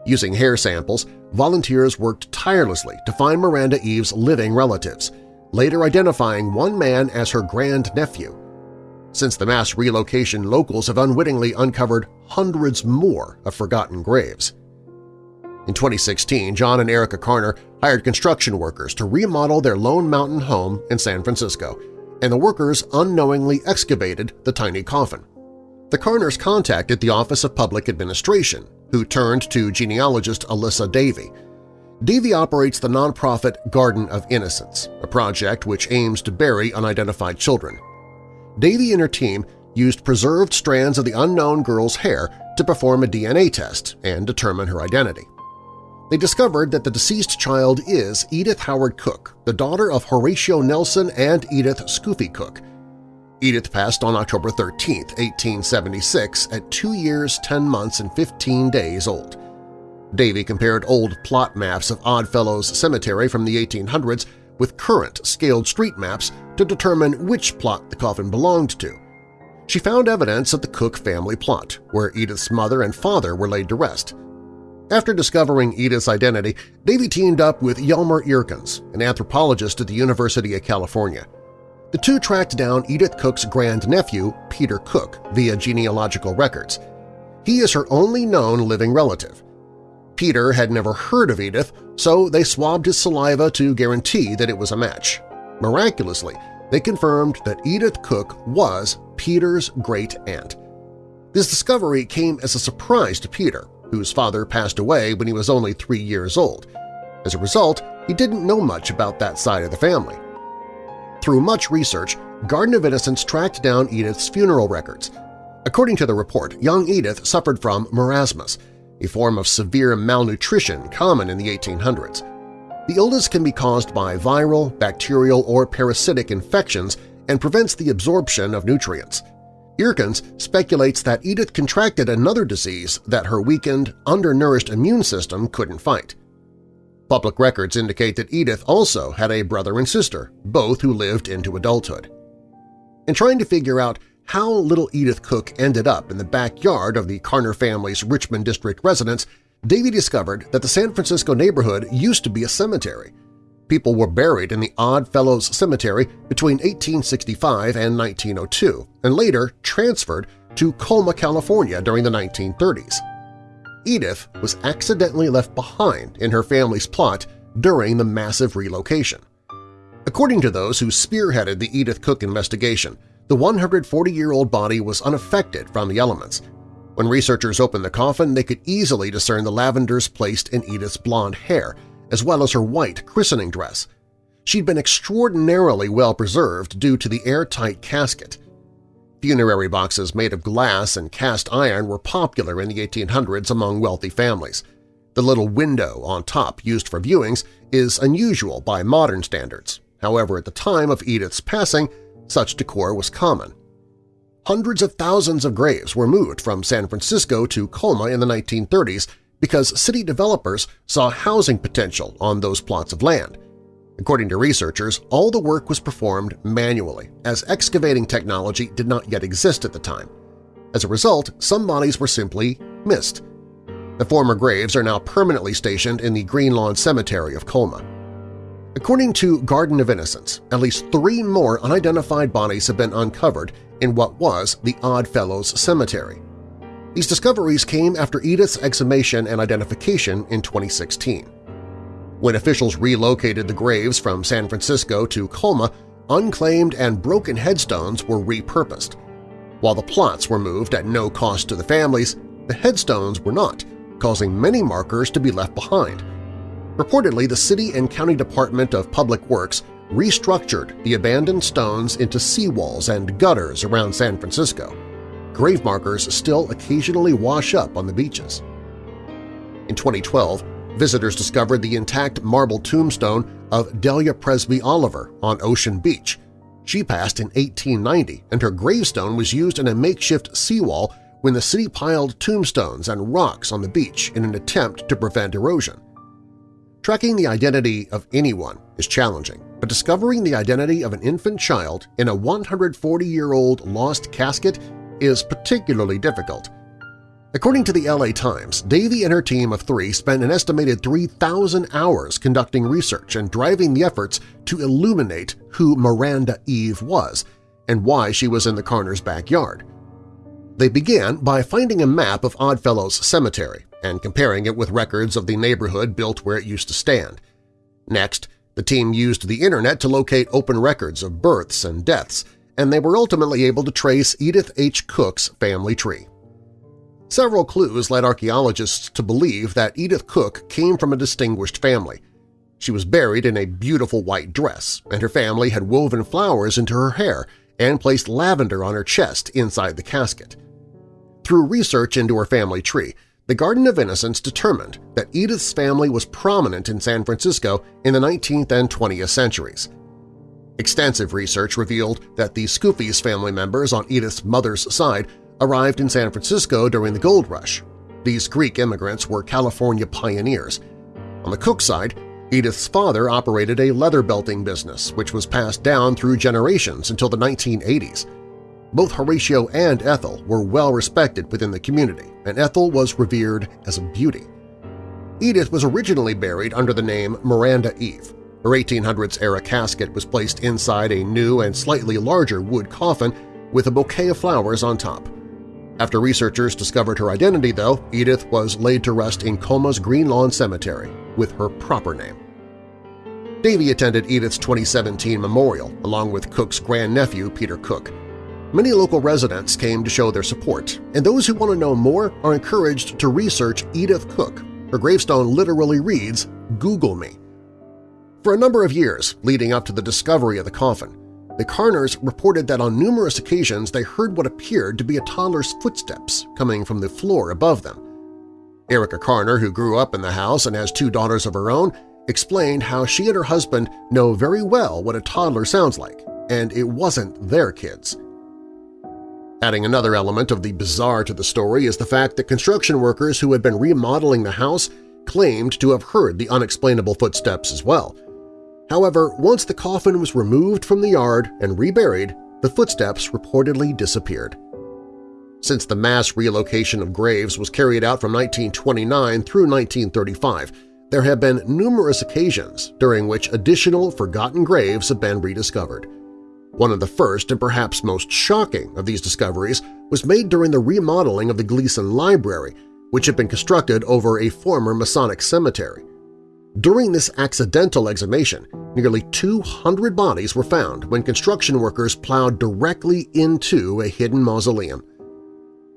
Speaker 2: Using hair samples, volunteers worked tirelessly to find Miranda Eve's living relatives, later identifying one man as her grandnephew. Since the mass relocation, locals have unwittingly uncovered hundreds more of forgotten graves. In 2016, John and Erica Karner hired construction workers to remodel their Lone Mountain home in San Francisco, and the workers unknowingly excavated the tiny coffin. The Karners contacted the Office of Public Administration, who turned to genealogist Elissa Davey. Davey operates the nonprofit Garden of Innocence, a project which aims to bury unidentified children. Davey and her team used preserved strands of the unknown girl's hair to perform a DNA test and determine her identity. They discovered that the deceased child is Edith Howard Cook, the daughter of Horatio Nelson and Edith Scooffy Cook. Edith passed on October 13, 1876, at 2 years, 10 months, and 15 days old. Davey compared old plot maps of Oddfellows Cemetery from the 1800s with current scaled street maps to determine which plot the coffin belonged to. She found evidence of the Cook family plot, where Edith's mother and father were laid to rest. After discovering Edith's identity, Davey teamed up with Jelmer Eerkens, an anthropologist at the University of California. The two tracked down Edith Cook's grandnephew, Peter Cook, via genealogical records. He is her only known living relative. Peter had never heard of Edith, so they swabbed his saliva to guarantee that it was a match. Miraculously, they confirmed that Edith Cook was Peter's great-aunt. This discovery came as a surprise to Peter, whose father passed away when he was only three years old. As a result, he didn't know much about that side of the family. Through much research, Garden of Innocence tracked down Edith's funeral records. According to the report, young Edith suffered from marasmus, a form of severe malnutrition common in the 1800s. The illness can be caused by viral, bacterial, or parasitic infections and prevents the absorption of nutrients. Eerkens speculates that Edith contracted another disease that her weakened, undernourished immune system couldn't fight. Public records indicate that Edith also had a brother and sister, both who lived into adulthood. In trying to figure out how little Edith Cook ended up in the backyard of the Karner family's Richmond District residence, Davey discovered that the San Francisco neighborhood used to be a cemetery, people were buried in the Odd Fellows Cemetery between 1865 and 1902, and later transferred to Colma, California during the 1930s. Edith was accidentally left behind in her family's plot during the massive relocation. According to those who spearheaded the Edith Cook investigation, the 140-year-old body was unaffected from the elements. When researchers opened the coffin, they could easily discern the lavenders placed in Edith's blonde hair as well as her white christening dress. She'd been extraordinarily well preserved due to the airtight casket. Funerary boxes made of glass and cast iron were popular in the 1800s among wealthy families. The little window on top used for viewings is unusual by modern standards. However, at the time of Edith's passing, such decor was common. Hundreds of thousands of graves were moved from San Francisco to Colma in the 1930s because city developers saw housing potential on those plots of land. According to researchers, all the work was performed manually, as excavating technology did not yet exist at the time. As a result, some bodies were simply missed. The former graves are now permanently stationed in the Green Lawn Cemetery of Colma. According to Garden of Innocence, at least three more unidentified bodies have been uncovered in what was the Odd Fellows Cemetery. These discoveries came after Edith's exhumation and identification in 2016. When officials relocated the graves from San Francisco to Colma, unclaimed and broken headstones were repurposed. While the plots were moved at no cost to the families, the headstones were not, causing many markers to be left behind. Reportedly, the City and County Department of Public Works restructured the abandoned stones into seawalls and gutters around San Francisco. Grave markers still occasionally wash up on the beaches. In 2012, visitors discovered the intact marble tombstone of Delia Presby Oliver on Ocean Beach. She passed in 1890, and her gravestone was used in a makeshift seawall when the city piled tombstones and rocks on the beach in an attempt to prevent erosion. Tracking the identity of anyone is challenging, but discovering the identity of an infant child in a 140-year-old lost casket is particularly difficult. According to the LA Times, Davey and her team of three spent an estimated 3,000 hours conducting research and driving the efforts to illuminate who Miranda Eve was and why she was in the Karner's backyard. They began by finding a map of Oddfellows Cemetery and comparing it with records of the neighborhood built where it used to stand. Next, the team used the internet to locate open records of births and deaths, and they were ultimately able to trace Edith H. Cook's family tree. Several clues led archaeologists to believe that Edith Cook came from a distinguished family. She was buried in a beautiful white dress, and her family had woven flowers into her hair and placed lavender on her chest inside the casket. Through research into her family tree, the Garden of Innocence determined that Edith's family was prominent in San Francisco in the 19th and 20th centuries. Extensive research revealed that the Scooffy's family members on Edith's mother's side arrived in San Francisco during the gold rush. These Greek immigrants were California pioneers. On the Cook side, Edith's father operated a leather belting business, which was passed down through generations until the 1980s. Both Horatio and Ethel were well respected within the community, and Ethel was revered as a beauty. Edith was originally buried under the name Miranda Eve. Her 1800s-era casket was placed inside a new and slightly larger wood coffin with a bouquet of flowers on top. After researchers discovered her identity, though, Edith was laid to rest in Colma's Green Lawn Cemetery with her proper name. Davey attended Edith's 2017 memorial along with Cook's grandnephew Peter Cook. Many local residents came to show their support, and those who want to know more are encouraged to research Edith Cook. Her gravestone literally reads, Google me. For a number of years leading up to the discovery of the coffin, the Karners reported that on numerous occasions they heard what appeared to be a toddler's footsteps coming from the floor above them. Erica Karner, who grew up in the house and has two daughters of her own, explained how she and her husband know very well what a toddler sounds like, and it wasn't their kids. Adding another element of the bizarre to the story is the fact that construction workers who had been remodeling the house claimed to have heard the unexplainable footsteps as well. However, once the coffin was removed from the yard and reburied, the footsteps reportedly disappeared. Since the mass relocation of graves was carried out from 1929 through 1935, there have been numerous occasions during which additional forgotten graves have been rediscovered. One of the first and perhaps most shocking of these discoveries was made during the remodeling of the Gleason Library, which had been constructed over a former Masonic cemetery. During this accidental exhumation, nearly 200 bodies were found when construction workers plowed directly into a hidden mausoleum.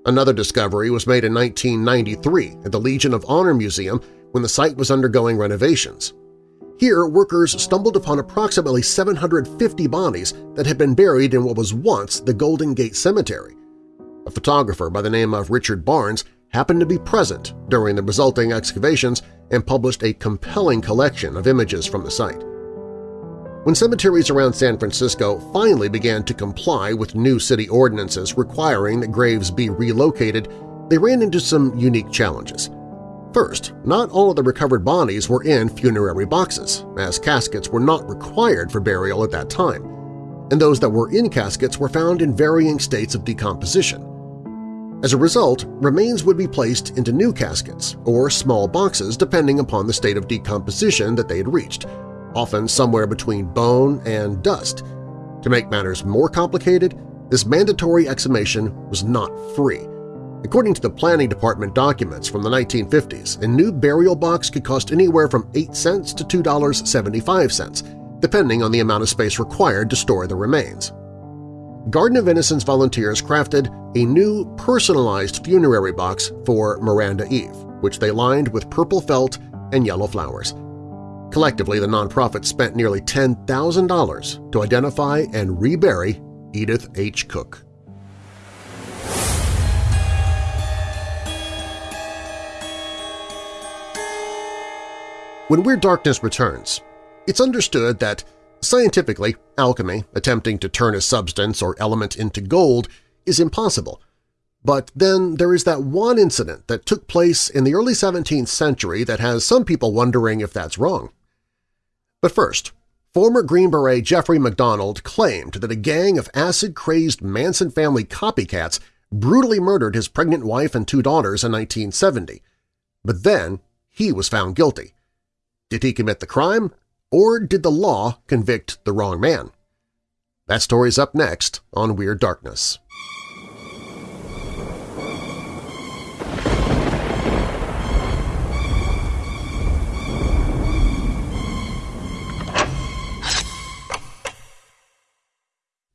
Speaker 2: Another discovery was made in 1993 at the Legion of Honor Museum when the site was undergoing renovations. Here, workers stumbled upon approximately 750 bodies that had been buried in what was once the Golden Gate Cemetery. A photographer by the name of Richard Barnes happened to be present during the resulting excavations and published a compelling collection of images from the site. When cemeteries around San Francisco finally began to comply with new city ordinances requiring that graves be relocated, they ran into some unique challenges. First, not all of the recovered bodies were in funerary boxes, as caskets were not required for burial at that time, and those that were in caskets were found in varying states of decomposition. As a result, remains would be placed into new caskets or small boxes depending upon the state of decomposition that they had reached, often somewhere between bone and dust. To make matters more complicated, this mandatory exhumation was not free. According to the planning department documents from the 1950s, a new burial box could cost anywhere from 8 cents to $2.75, depending on the amount of space required to store the remains. Garden of Innocence volunteers crafted a new personalized funerary box for Miranda Eve, which they lined with purple felt and yellow flowers. Collectively, the nonprofit spent nearly $10,000 to identify and rebury Edith H. Cook. When Weird Darkness returns, it's understood that Scientifically, alchemy, attempting to turn a substance or element into gold, is impossible. But then there is that one incident that took place in the early 17th century that has some people wondering if that's wrong. But first, former Green Beret Jeffrey MacDonald claimed that a gang of acid-crazed Manson family copycats brutally murdered his pregnant wife and two daughters in 1970. But then he was found guilty. Did he commit the crime? Or did the law convict the wrong man? That story's up next on Weird Darkness.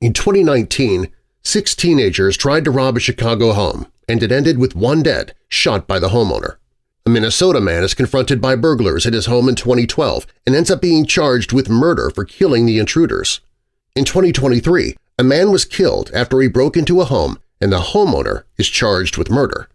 Speaker 2: In 2019, six teenagers tried to rob a Chicago home, and it ended with one dead, shot by the homeowner. A Minnesota man is confronted by burglars at his home in 2012 and ends up being charged with murder for killing the intruders. In 2023, a man was killed after he broke into a home and the homeowner is charged with murder.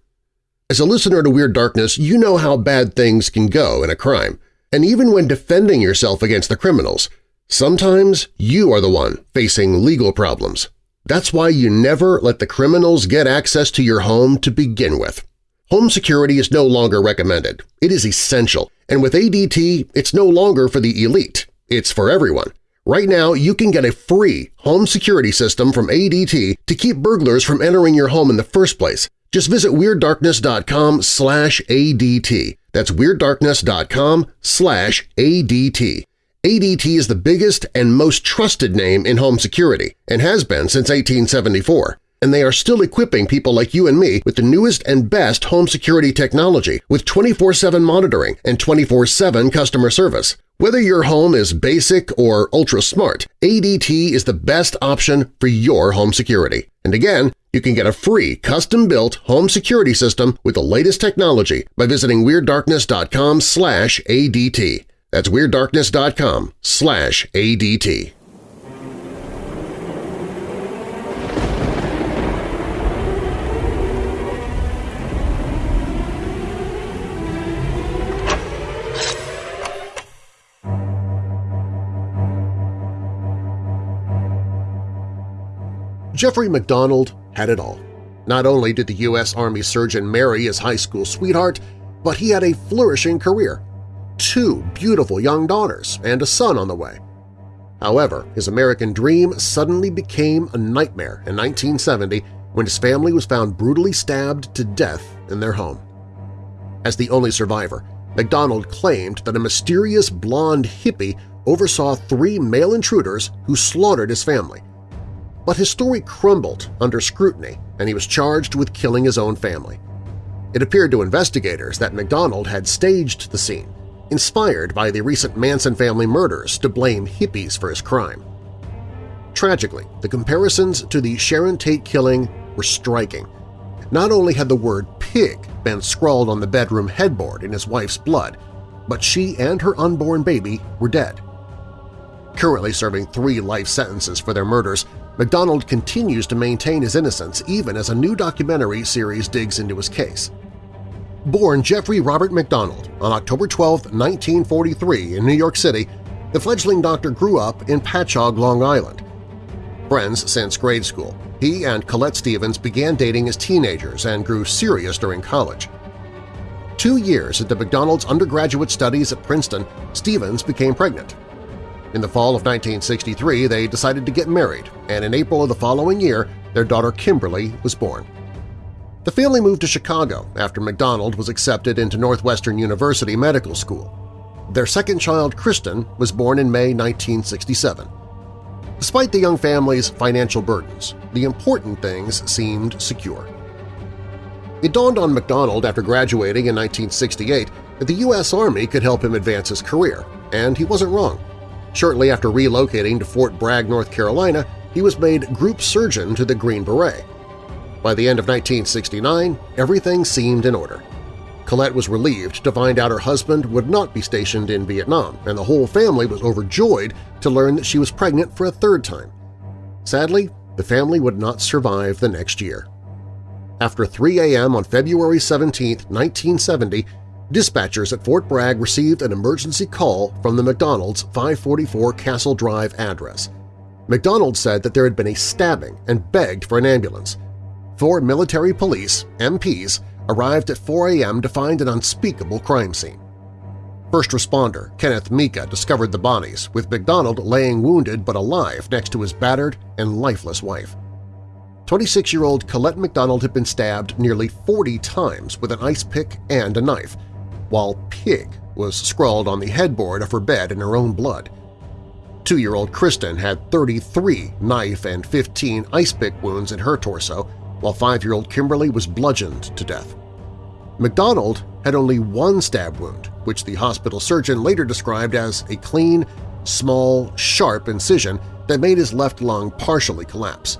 Speaker 2: As a listener to Weird Darkness, you know how bad things can go in a crime, and even when defending yourself against the criminals, sometimes you are the one facing legal problems. That's why you never let the criminals get access to your home to begin with. Home security is no longer recommended. It is essential, and with ADT, it's no longer for the elite. It's for everyone. Right now, you can get a free home security system from ADT to keep burglars from entering your home in the first place. Just visit WeirdDarkness.com slash ADT. That's WeirdDarkness.com slash ADT. ADT is the biggest and most trusted name in home security and has been since 1874 and they are still equipping people like you and me with the newest and best home security technology with 24-7 monitoring and 24-7 customer service. Whether your home is basic or ultra-smart, ADT is the best option for your home security. And again, you can get a free custom-built home security system with the latest technology by visiting WeirdDarkness.com ADT. That's WeirdDarkness.com ADT. Jeffrey MacDonald had it all. Not only did the U.S. Army surgeon marry his high school sweetheart, but he had a flourishing career, two beautiful young daughters, and a son on the way. However, his American dream suddenly became a nightmare in 1970 when his family was found brutally stabbed to death in their home. As the only survivor, MacDonald claimed that a mysterious blonde hippie oversaw three male intruders who slaughtered his family – but his story crumbled under scrutiny and he was charged with killing his own family. It appeared to investigators that MacDonald had staged the scene, inspired by the recent Manson family murders to blame hippies for his crime. Tragically, the comparisons to the Sharon Tate killing were striking. Not only had the word pig been scrawled on the bedroom headboard in his wife's blood, but she and her unborn baby were dead. Currently serving three life sentences for their murders, MacDonald continues to maintain his innocence even as a new documentary series digs into his case. Born Jeffrey Robert MacDonald on October 12, 1943 in New York City, the fledgling doctor grew up in Patchogue, Long Island. Friends since grade school, he and Colette Stevens began dating as teenagers and grew serious during college. Two years into MacDonald's undergraduate studies at Princeton, Stevens became pregnant in the fall of 1963, they decided to get married, and in April of the following year, their daughter Kimberly was born. The family moved to Chicago after MacDonald was accepted into Northwestern University Medical School. Their second child, Kristen, was born in May 1967. Despite the young family's financial burdens, the important things seemed secure. It dawned on MacDonald after graduating in 1968 that the U.S. Army could help him advance his career, and he wasn't wrong. Shortly after relocating to Fort Bragg, North Carolina, he was made Group Surgeon to the Green Beret. By the end of 1969, everything seemed in order. Colette was relieved to find out her husband would not be stationed in Vietnam, and the whole family was overjoyed to learn that she was pregnant for a third time. Sadly, the family would not survive the next year. After 3 a.m. on February 17, 1970, dispatchers at Fort Bragg received an emergency call from the MacDonald's 544 Castle Drive address. MacDonald said that there had been a stabbing and begged for an ambulance. Four military police, MPs, arrived at 4 a.m. to find an unspeakable crime scene. First responder Kenneth Mica discovered the bodies, with MacDonald laying wounded but alive next to his battered and lifeless wife. 26-year-old Colette MacDonald had been stabbed nearly 40 times with an ice pick and a knife, while Pig was scrawled on the headboard of her bed in her own blood. Two-year-old Kristen had 33 knife and 15 ice pick wounds in her torso, while five-year-old Kimberly was bludgeoned to death. MacDonald had only one stab wound, which the hospital surgeon later described as a clean, small, sharp incision that made his left lung partially collapse.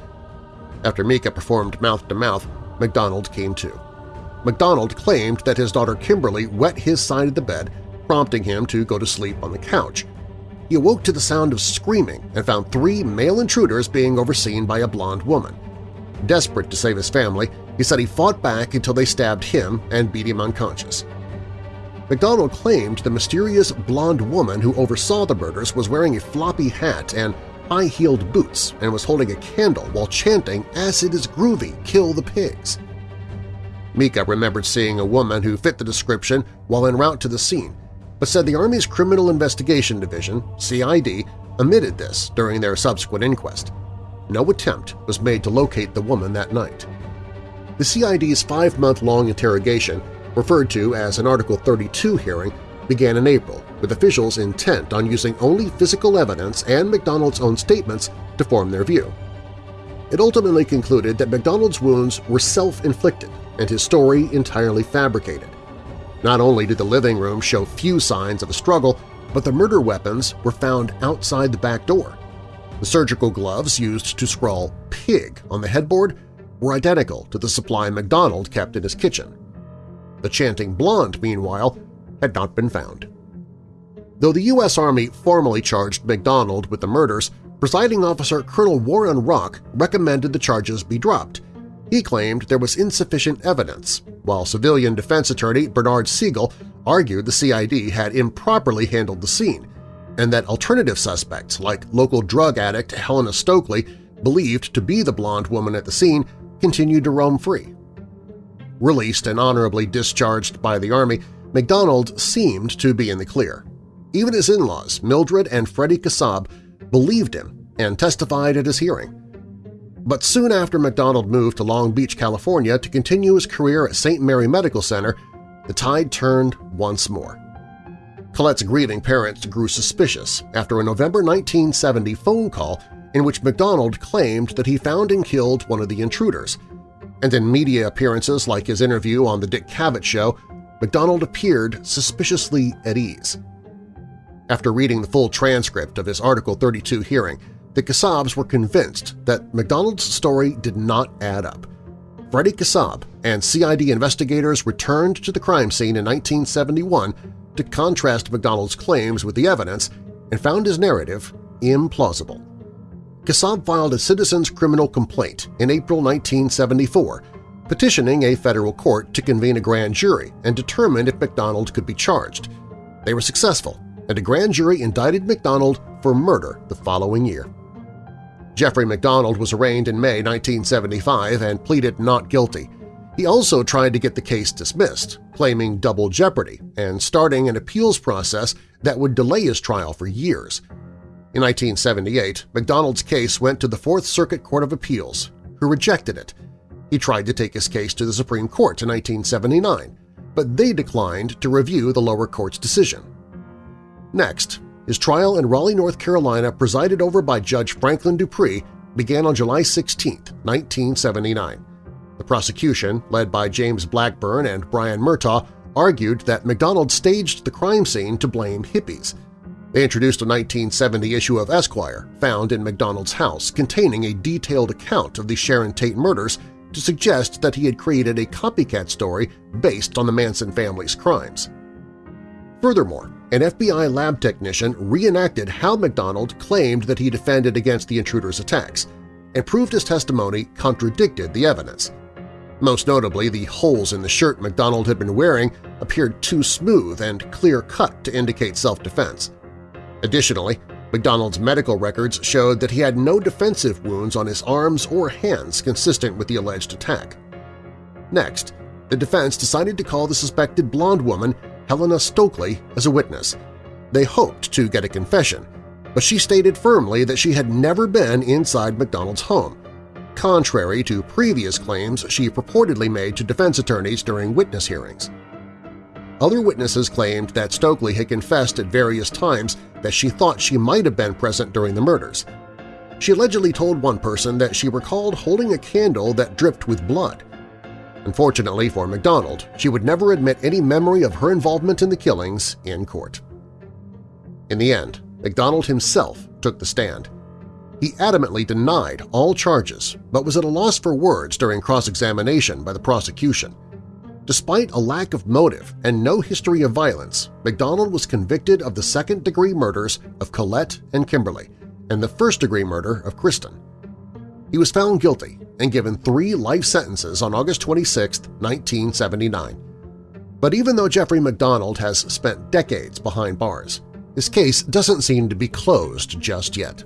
Speaker 2: After Mica performed mouth-to-mouth, -mouth, MacDonald came to. MacDonald claimed that his daughter Kimberly wet his side of the bed, prompting him to go to sleep on the couch. He awoke to the sound of screaming and found three male intruders being overseen by a blonde woman. Desperate to save his family, he said he fought back until they stabbed him and beat him unconscious. MacDonald claimed the mysterious blonde woman who oversaw the murders was wearing a floppy hat and high-heeled boots and was holding a candle while chanting, Acid is groovy, kill the pigs. Mica remembered seeing a woman who fit the description while en route to the scene, but said the Army's Criminal Investigation Division, CID, omitted this during their subsequent inquest. No attempt was made to locate the woman that night. The CID's five-month-long interrogation, referred to as an Article 32 hearing, began in April, with officials intent on using only physical evidence and MacDonald's own statements to form their view. It ultimately concluded that MacDonald's wounds were self-inflicted and his story entirely fabricated. Not only did the living room show few signs of a struggle, but the murder weapons were found outside the back door. The surgical gloves used to scrawl pig on the headboard were identical to the supply MacDonald kept in his kitchen. The chanting blonde, meanwhile, had not been found. Though the U.S. Army formally charged MacDonald with the murders, presiding officer Colonel Warren Rock recommended the charges be dropped. He claimed there was insufficient evidence, while civilian defense attorney Bernard Segal argued the CID had improperly handled the scene, and that alternative suspects like local drug addict Helena Stoeckley, believed to be the blonde woman at the scene, continued to roam free. Released and honorably discharged by the Army, MacDonald seemed to be in the clear. Even his in-laws, Mildred and Freddie Kassab, believed him and testified at his hearing. But soon after MacDonald moved to Long Beach, California to continue his career at St. Mary Medical Center, the tide turned once more. Colette's grieving parents grew suspicious after a November 1970 phone call in which MacDonald claimed that he found and killed one of the intruders, and in media appearances like his interview on The Dick Cavett Show, MacDonald appeared suspiciously at ease. After reading the full transcript of his Article 32 hearing, the Kassabs were convinced that MacDonald's story did not add up. Freddie Kassab and CID investigators returned to the crime scene in 1971 to contrast MacDonald's claims with the evidence and found his narrative implausible. Kassab filed a citizen's criminal complaint in April 1974 petitioning a federal court to convene a grand jury and determine if MacDonald could be charged. They were successful, and a grand jury indicted MacDonald for murder the following year. Jeffrey MacDonald was arraigned in May 1975 and pleaded not guilty. He also tried to get the case dismissed, claiming double jeopardy and starting an appeals process that would delay his trial for years. In 1978, MacDonald's case went to the Fourth Circuit Court of Appeals, who rejected it He tried to take his case to the Supreme Court in 1979, but they declined to review the lower court's decision. Next, his trial in Raleigh, North Carolina, presided over by Judge Franklin Dupree, began on July 16, 1979. The prosecution, led by James Blackburn and Brian Murtaugh, argued that MacDonald staged the crime scene to blame hippies. They introduced a 1970 issue of Esquire found in MacDonald's house containing a detailed account of the Sharon Tate murders to suggest that he had created a copycat story based on the Manson family's crimes. Furthermore, an FBI lab technician reenacted how MacDonald claimed that he defended against the intruder's attacks, and proved his testimony contradicted the evidence. Most notably, the holes in the shirt MacDonald had been wearing appeared too smooth and clear-cut to indicate self-defense. Additionally, MacDonald's medical records showed that he had no defensive wounds on his arms or hands consistent with the alleged attack. Next, the defense decided to call the suspected blonde woman Helena Stoeckley as a witness. They hoped to get a confession, but she stated firmly that she had never been inside MacDonald's home, contrary to previous claims she purportedly made to defense attorneys during witness hearings. Other witnesses claimed that Stoeckley had confessed at various times that she thought she might have been present during the murders. She allegedly told one person that she recalled holding a candle that dripped with blood. Unfortunately for MacDonald, she would never admit any memory of her involvement in the killings in court. In the end, MacDonald himself took the stand. He adamantly denied all charges but was at a loss for words during cross-examination by the prosecution. Despite a lack of motive and no history of violence, MacDonald was convicted of the second-degree murders of Colette and Kimberly and the first-degree murder of Kristen. He was found guilty and given three life sentences on August 26, 1979. But even though Jeffrey MacDonald has spent decades behind bars, his case doesn't seem to be closed just yet.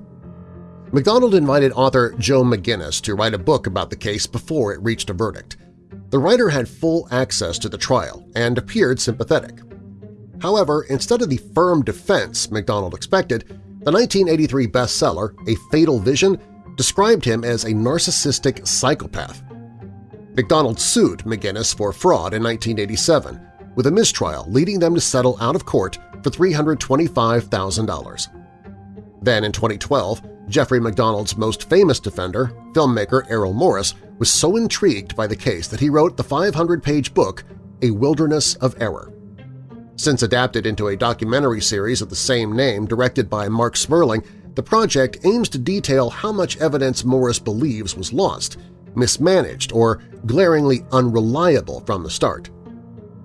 Speaker 2: MacDonald invited author Joe McGinniss to write a book about the case before it reached a verdict. The writer had full access to the trial and appeared sympathetic. However, instead of the firm defense MacDonald expected, the 1983 bestseller A Fatal Vision described him as a narcissistic psychopath. MacDonald sued McGinniss for fraud in 1987, with a mistrial leading them to settle out of court for $325,000. Then in 2012, Jeffrey MacDonald's most famous defender, filmmaker Errol Morris, was so intrigued by the case that he wrote the 500-page book A Wilderness of Error. Since adapted into a documentary series of the same name directed by Mark Smerling, the project aims to detail how much evidence Morris believes was lost, mismanaged, or glaringly unreliable from the start.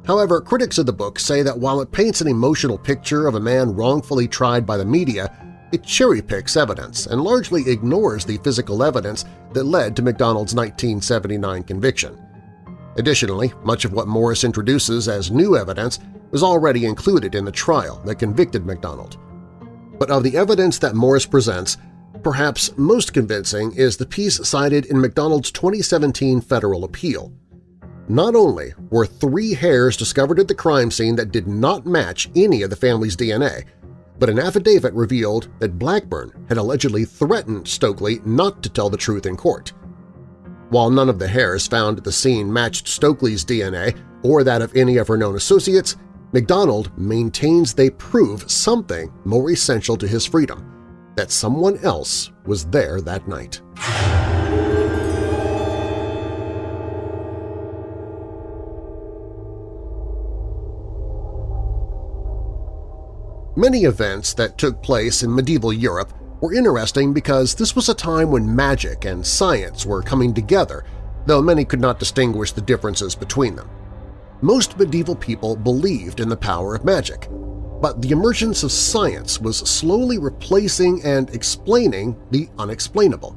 Speaker 2: However, critics of the book say that while it paints an emotional picture of a man wrongfully tried by the media, it cherry-picks evidence and largely ignores the physical evidence that led to MacDonald's 1979 conviction. Additionally, much of what Morris introduces as new evidence was already included in the trial that convicted MacDonald, but of the evidence that Morris presents, perhaps most convincing is the piece cited in MacDonald's 2017 federal appeal. Not only were three hairs discovered at the crime scene that did not match any of the family's DNA, but an affidavit revealed that Blackburn had allegedly threatened Stoeckley not to tell the truth in court. While none of the hairs found at the scene matched Stoeckley's DNA or that of any of her known associates, MacDonald maintains they prove something more essential to his freedom – that someone else was there that night. Many events that took place in medieval Europe were interesting because this was a time when magic and science were coming together, though many could not distinguish the differences between them most medieval people believed in the power of magic, but the emergence of science was slowly replacing and explaining the unexplainable.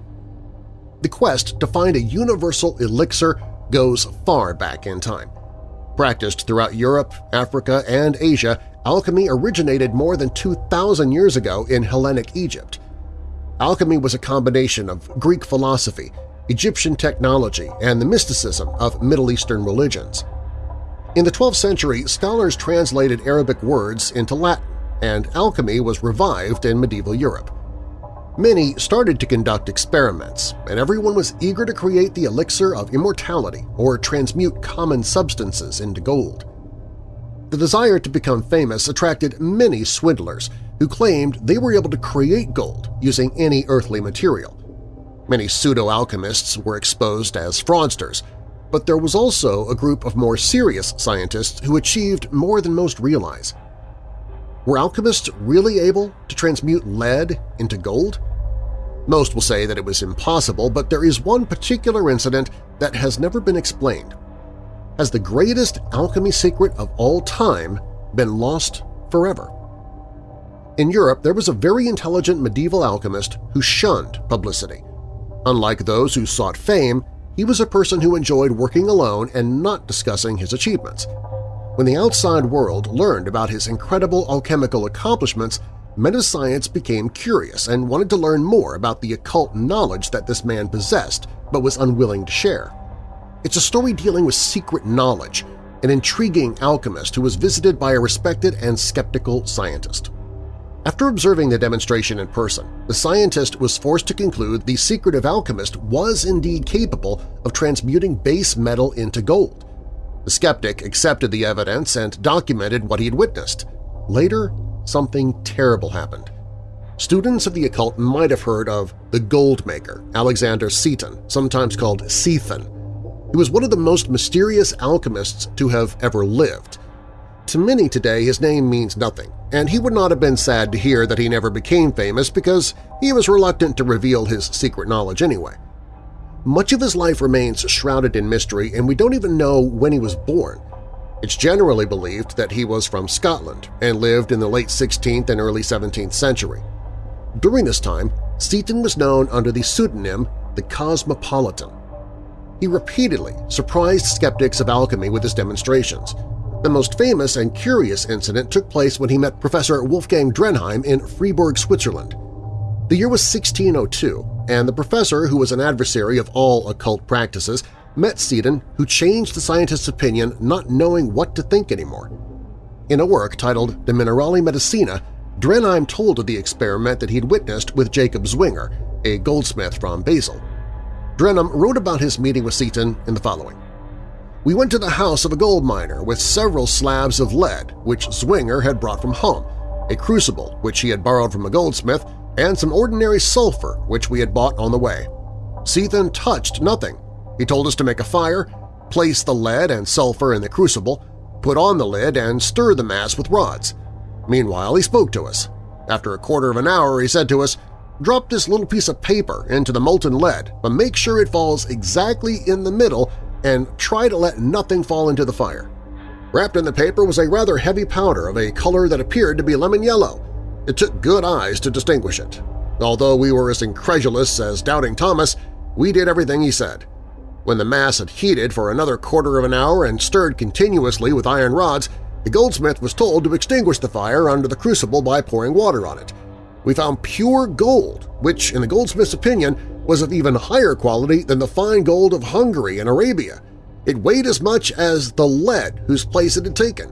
Speaker 2: The quest to find a universal elixir goes far back in time. Practiced throughout Europe, Africa, and Asia, alchemy originated more than 2,000 years ago in Hellenic Egypt. Alchemy was a combination of Greek philosophy, Egyptian technology, and the mysticism of Middle Eastern religions. In the 12th century, scholars translated Arabic words into Latin, and alchemy was revived in medieval Europe. Many started to conduct experiments, and everyone was eager to create the elixir of immortality or transmute common substances into gold. The desire to become famous attracted many swindlers who claimed they were able to create gold using any earthly material. Many pseudo-alchemists were exposed as fraudsters, but there was also a group of more serious scientists who achieved more than most realize. Were alchemists really able to transmute lead into gold? Most will say that it was impossible, but there is one particular incident that has never been explained. Has the greatest alchemy secret of all time been lost forever? In Europe, there was a very intelligent medieval alchemist who shunned publicity. Unlike those who sought fame, he was a person who enjoyed working alone and not discussing his achievements. When the outside world learned about his incredible alchemical accomplishments, men of science became curious and wanted to learn more about the occult knowledge that this man possessed but was unwilling to share. It's a story dealing with secret knowledge, an intriguing alchemist who was visited by a respected and skeptical scientist. After observing the demonstration in person, the scientist was forced to conclude the secretive alchemist was indeed capable of transmuting base metal into gold. The skeptic accepted the evidence and documented what he had witnessed. Later, something terrible happened. Students of the occult might have heard of the gold maker, Alexander Seton, sometimes called Sethon. He was one of the most mysterious alchemists to have ever lived. To many today his name means nothing, and he would not have been sad to hear that he never became famous because he was reluctant to reveal his secret knowledge anyway. Much of his life remains shrouded in mystery and we don't even know when he was born. It's generally believed that he was from Scotland and lived in the late 16th and early 17th century. During this time, Seton was known under the pseudonym the Cosmopolitan. He repeatedly surprised skeptics of alchemy with his demonstrations. The most famous and curious incident took place when he met Professor Wolfgang Dienheim in Freiburg, Switzerland. The year was 1602, and the professor, who was an adversary of all occult practices, met Seton, who changed the scientist's opinion not knowing what to think anymore. In a work titled De Minerali Medicina, Dienheim told of the experiment that he'd witnessed with Jacob Zwinger, a goldsmith from Basel. Dienheim wrote about his meeting with Seton in the following. We went to the house of a gold miner with several slabs of lead which Zwinger had brought from home, a crucible which he had borrowed from a goldsmith, and some ordinary sulfur which we had bought on the way. Seton touched nothing. He told us to make a fire, place the lead and sulfur in the crucible, put on the lid and stir the mass with rods. Meanwhile, he spoke to us. After a quarter of an hour, he said to us, Drop this little piece of paper into the molten lead, but make sure it falls exactly in the middle and try to let nothing fall into the fire. Wrapped in the paper was a rather heavy powder of a color that appeared to be lemon yellow. It took good eyes to distinguish it. Although we were as incredulous as Doubting Thomas, we did everything he said. When the mass had heated for another quarter of an hour and stirred continuously with iron rods, the goldsmith was told to extinguish the fire under the crucible by pouring water on it. We found pure gold, which, in the goldsmith's opinion, was of even higher quality than the fine gold of Hungary and Arabia. It weighed as much as the lead whose place it had taken.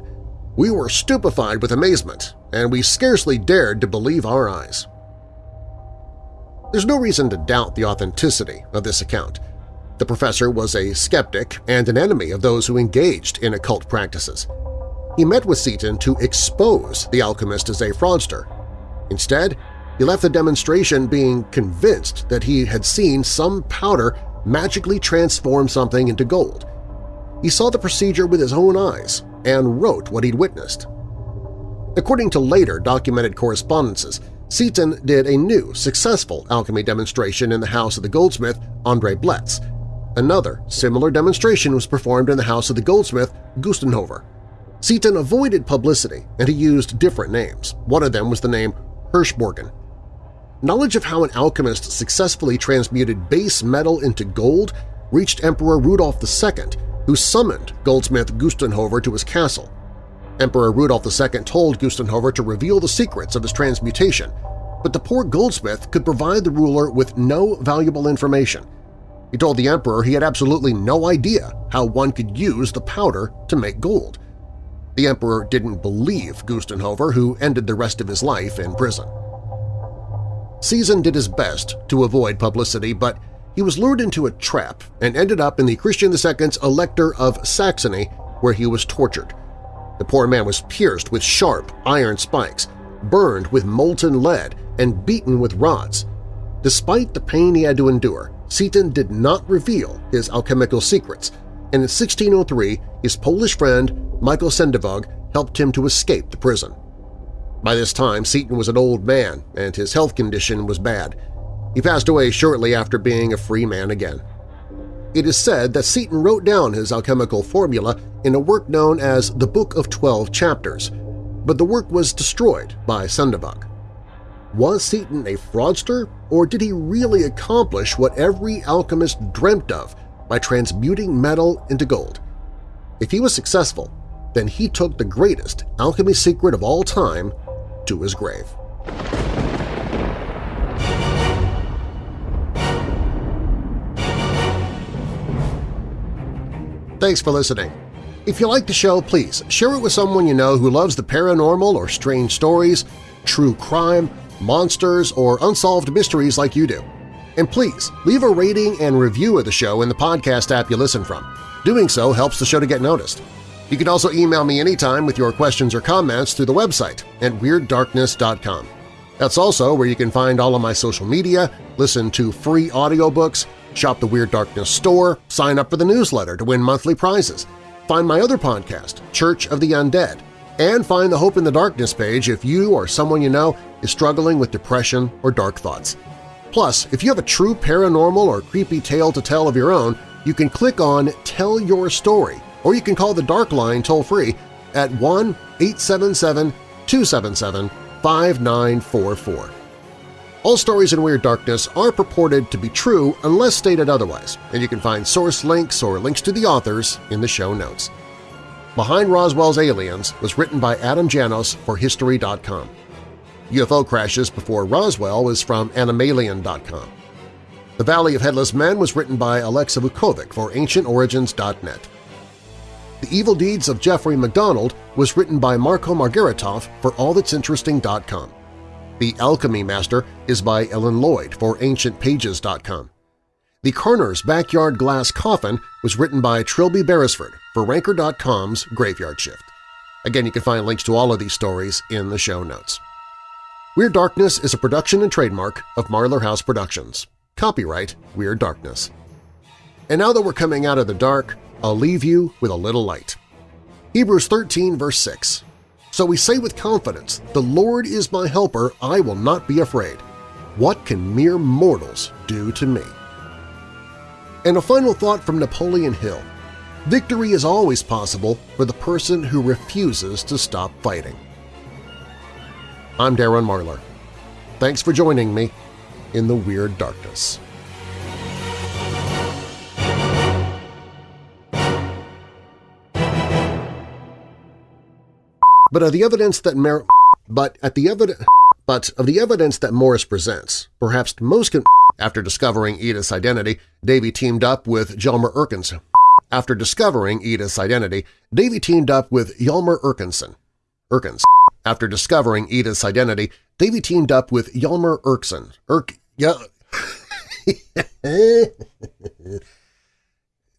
Speaker 2: We were stupefied with amazement, and we scarcely dared to believe our eyes. There's no reason to doubt the authenticity of this account. The professor was a skeptic and an enemy of those who engaged in occult practices. He met with Seton to expose the alchemist as a fraudster. Instead, he left the demonstration being convinced that he had seen some powder magically transform something into gold. He saw the procedure with his own eyes and wrote what he'd witnessed. According to later documented correspondences, Seton did a new, successful alchemy demonstration in the house of the goldsmith Andre Bletz. Another similar demonstration was performed in the house of the goldsmith Gustenhover. Seton avoided publicity and he used different names. One of them was the name Hirschborgen. Knowledge of how an alchemist successfully transmuted base metal into gold reached Emperor Rudolf II, who summoned goldsmith Gustenhover to his castle. Emperor Rudolf II told Gustenhover to reveal the secrets of his transmutation, but the poor goldsmith could provide the ruler with no valuable information. He told the emperor he had absolutely no idea how one could use the powder to make gold. The emperor didn't believe Gustenhover, who ended the rest of his life in prison. Seton did his best to avoid publicity, but he was lured into a trap and ended up in the Christian II's Elector of Saxony, where he was tortured. The poor man was pierced with sharp iron spikes, burned with molten lead, and beaten with rods. Despite the pain he had to endure, Seton did not reveal his alchemical secrets, and in 1603 his Polish friend Michael Sendivog helped him to escape the prison. By this time, Seton was an old man, and his health condition was bad. He passed away shortly after being a free man again. It is said that Seton wrote down his alchemical formula in a work known as the Book of Twelve Chapters, but the work was destroyed by Sendivog. Was Seton a fraudster, or did he really accomplish what every alchemist dreamt of by transmuting metal into gold? If he was successful, then he took the greatest alchemy secret of all time to his grave. Thanks for listening. If you like the show, please share it with someone you know who loves the paranormal or strange stories, true crime, monsters, or unsolved mysteries like you do. And please, leave a rating and review of the show in the podcast app you listen from. Doing so helps the show to get noticed. You can also email me anytime with your questions or comments through the website at WeirdDarkness.com. That's also where you can find all of my social media, listen to free audiobooks, shop the Weird Darkness store, sign up for the newsletter to win monthly prizes, find my other podcast, Church of the Undead, and find the Hope in the Darkness page if you or someone you know is struggling with depression or dark thoughts. Plus, if you have a true paranormal or creepy tale to tell of your own, you can click on Tell Your Story or you can call the Dark Line toll-free at 1-877-277-5944. All stories in Weird Darkness are purported to be true unless stated otherwise, and you can find source links or links to the authors in the show notes. Behind Roswell's Aliens was written by Adam Janos for History.com. UFO Crashes Before Roswell was from Anomalien.com. The Valley of Headless Men was written by Alexa Vukovic for AncientOrigins.net. The Evil Deeds of Jeffrey MacDonald was written by Marco Margaritoff for AllThat'sInteresting.com. The Alchemy Master is by Ellen Lloyd for AncientPages.com. The Karner's Backyard Glass Coffin was written by Trilby Beresford for Ranker.com's Graveyard Shift. Again, you can find links to all of these stories in the show notes. Weird Darkness is a production and trademark of Marlar House Productions. Copyright Weird Darkness. And now that we're coming out of the dark, I'll leave you with a little light. Hebrews 13 verse 6 So we say with confidence, The Lord is my helper, I will not be afraid. What can mere mortals do to me? And a final thought from Napoleon Hill. Victory is always possible for the person who refuses to stop fighting. I'm Darren Marlar. Thanks for joining me in the Weird Darkness. But of the evidence that Mer but at the evidence but of the evidence that Morris presents, perhaps most after discovering Edith's identity, Davey teamed up with Hjalmar Erkenson. After discovering Edith's identity, Davey teamed up with Hjalmar Erkenson. Erkins. After discovering Edith's identity, Davey teamed up with Hjalmar Erkson. Erk yeah. *laughs*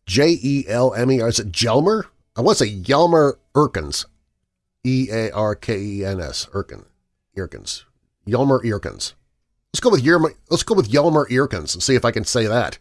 Speaker 2: J-E-L-M-E-R. Is it Jelmer? I want to say Hjalmar Erkins. E-A-R-K-E-N-S, Erkin, Irkins, Yelmer Irkins. Let's go with Yerma, let's go with Yelmer Irkins and see if I can say that.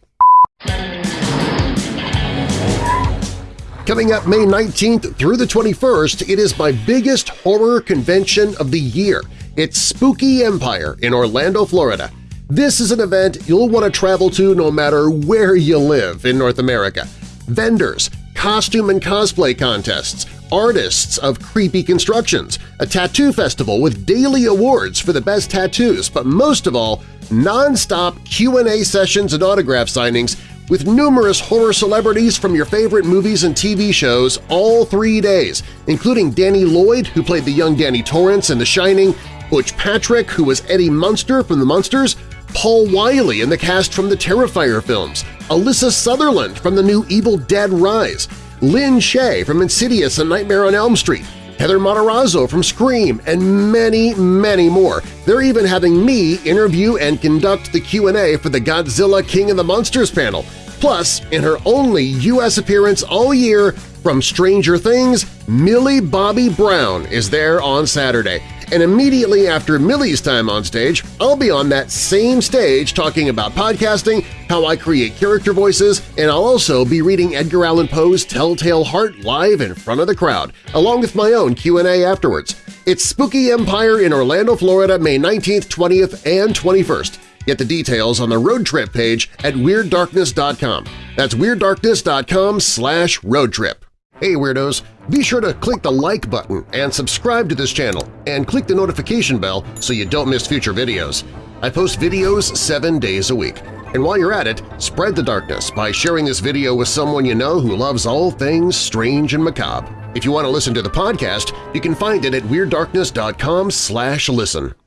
Speaker 2: Coming up May 19th through the 21st, it is my biggest horror convention of the year. It's Spooky Empire in Orlando, Florida. This is an event you'll want to travel to no matter where you live in North America. Vendors, costume and cosplay contests, artists of creepy constructions, a tattoo festival with daily awards for the best tattoos, but most of all, non-stop Q&A sessions and autograph signings with numerous horror celebrities from your favorite movies and TV shows all three days, including Danny Lloyd, who played the young Danny Torrance in The Shining, Butch Patrick, who was Eddie Munster from The Munsters, Paul Wiley in the cast from the Terrifier films, Alyssa Sutherland from the new Evil Dead Rise, Lin Shaye from Insidious and Nightmare on Elm Street, Heather Matarazzo from Scream, and many, many more. They're even having me interview and conduct the Q&A for the Godzilla King of the Monsters panel. Plus, in her only U.S. appearance all year from Stranger Things, Millie Bobby Brown is there on Saturday. And immediately after Millie's time on stage, I'll be on that same stage talking about podcasting, how I create character voices, and I'll also be reading Edgar Allan Poe's Telltale Heart live in front of the crowd, along with my own Q&A afterwards. It's Spooky Empire in Orlando, Florida, May 19th, 20th, and 21st. Get the details on the road trip page at WeirdDarkness.com. That's WeirdDarkness.com slash road trip. Hey Weirdos! Be sure to click the like button and subscribe to this channel, and click the notification bell so you don't miss future videos. I post videos seven days a week. And while you're at it, spread the darkness by sharing this video with someone you know who loves all things strange and macabre. If you want to listen to the podcast, you can find it at WeirdDarkness.com listen.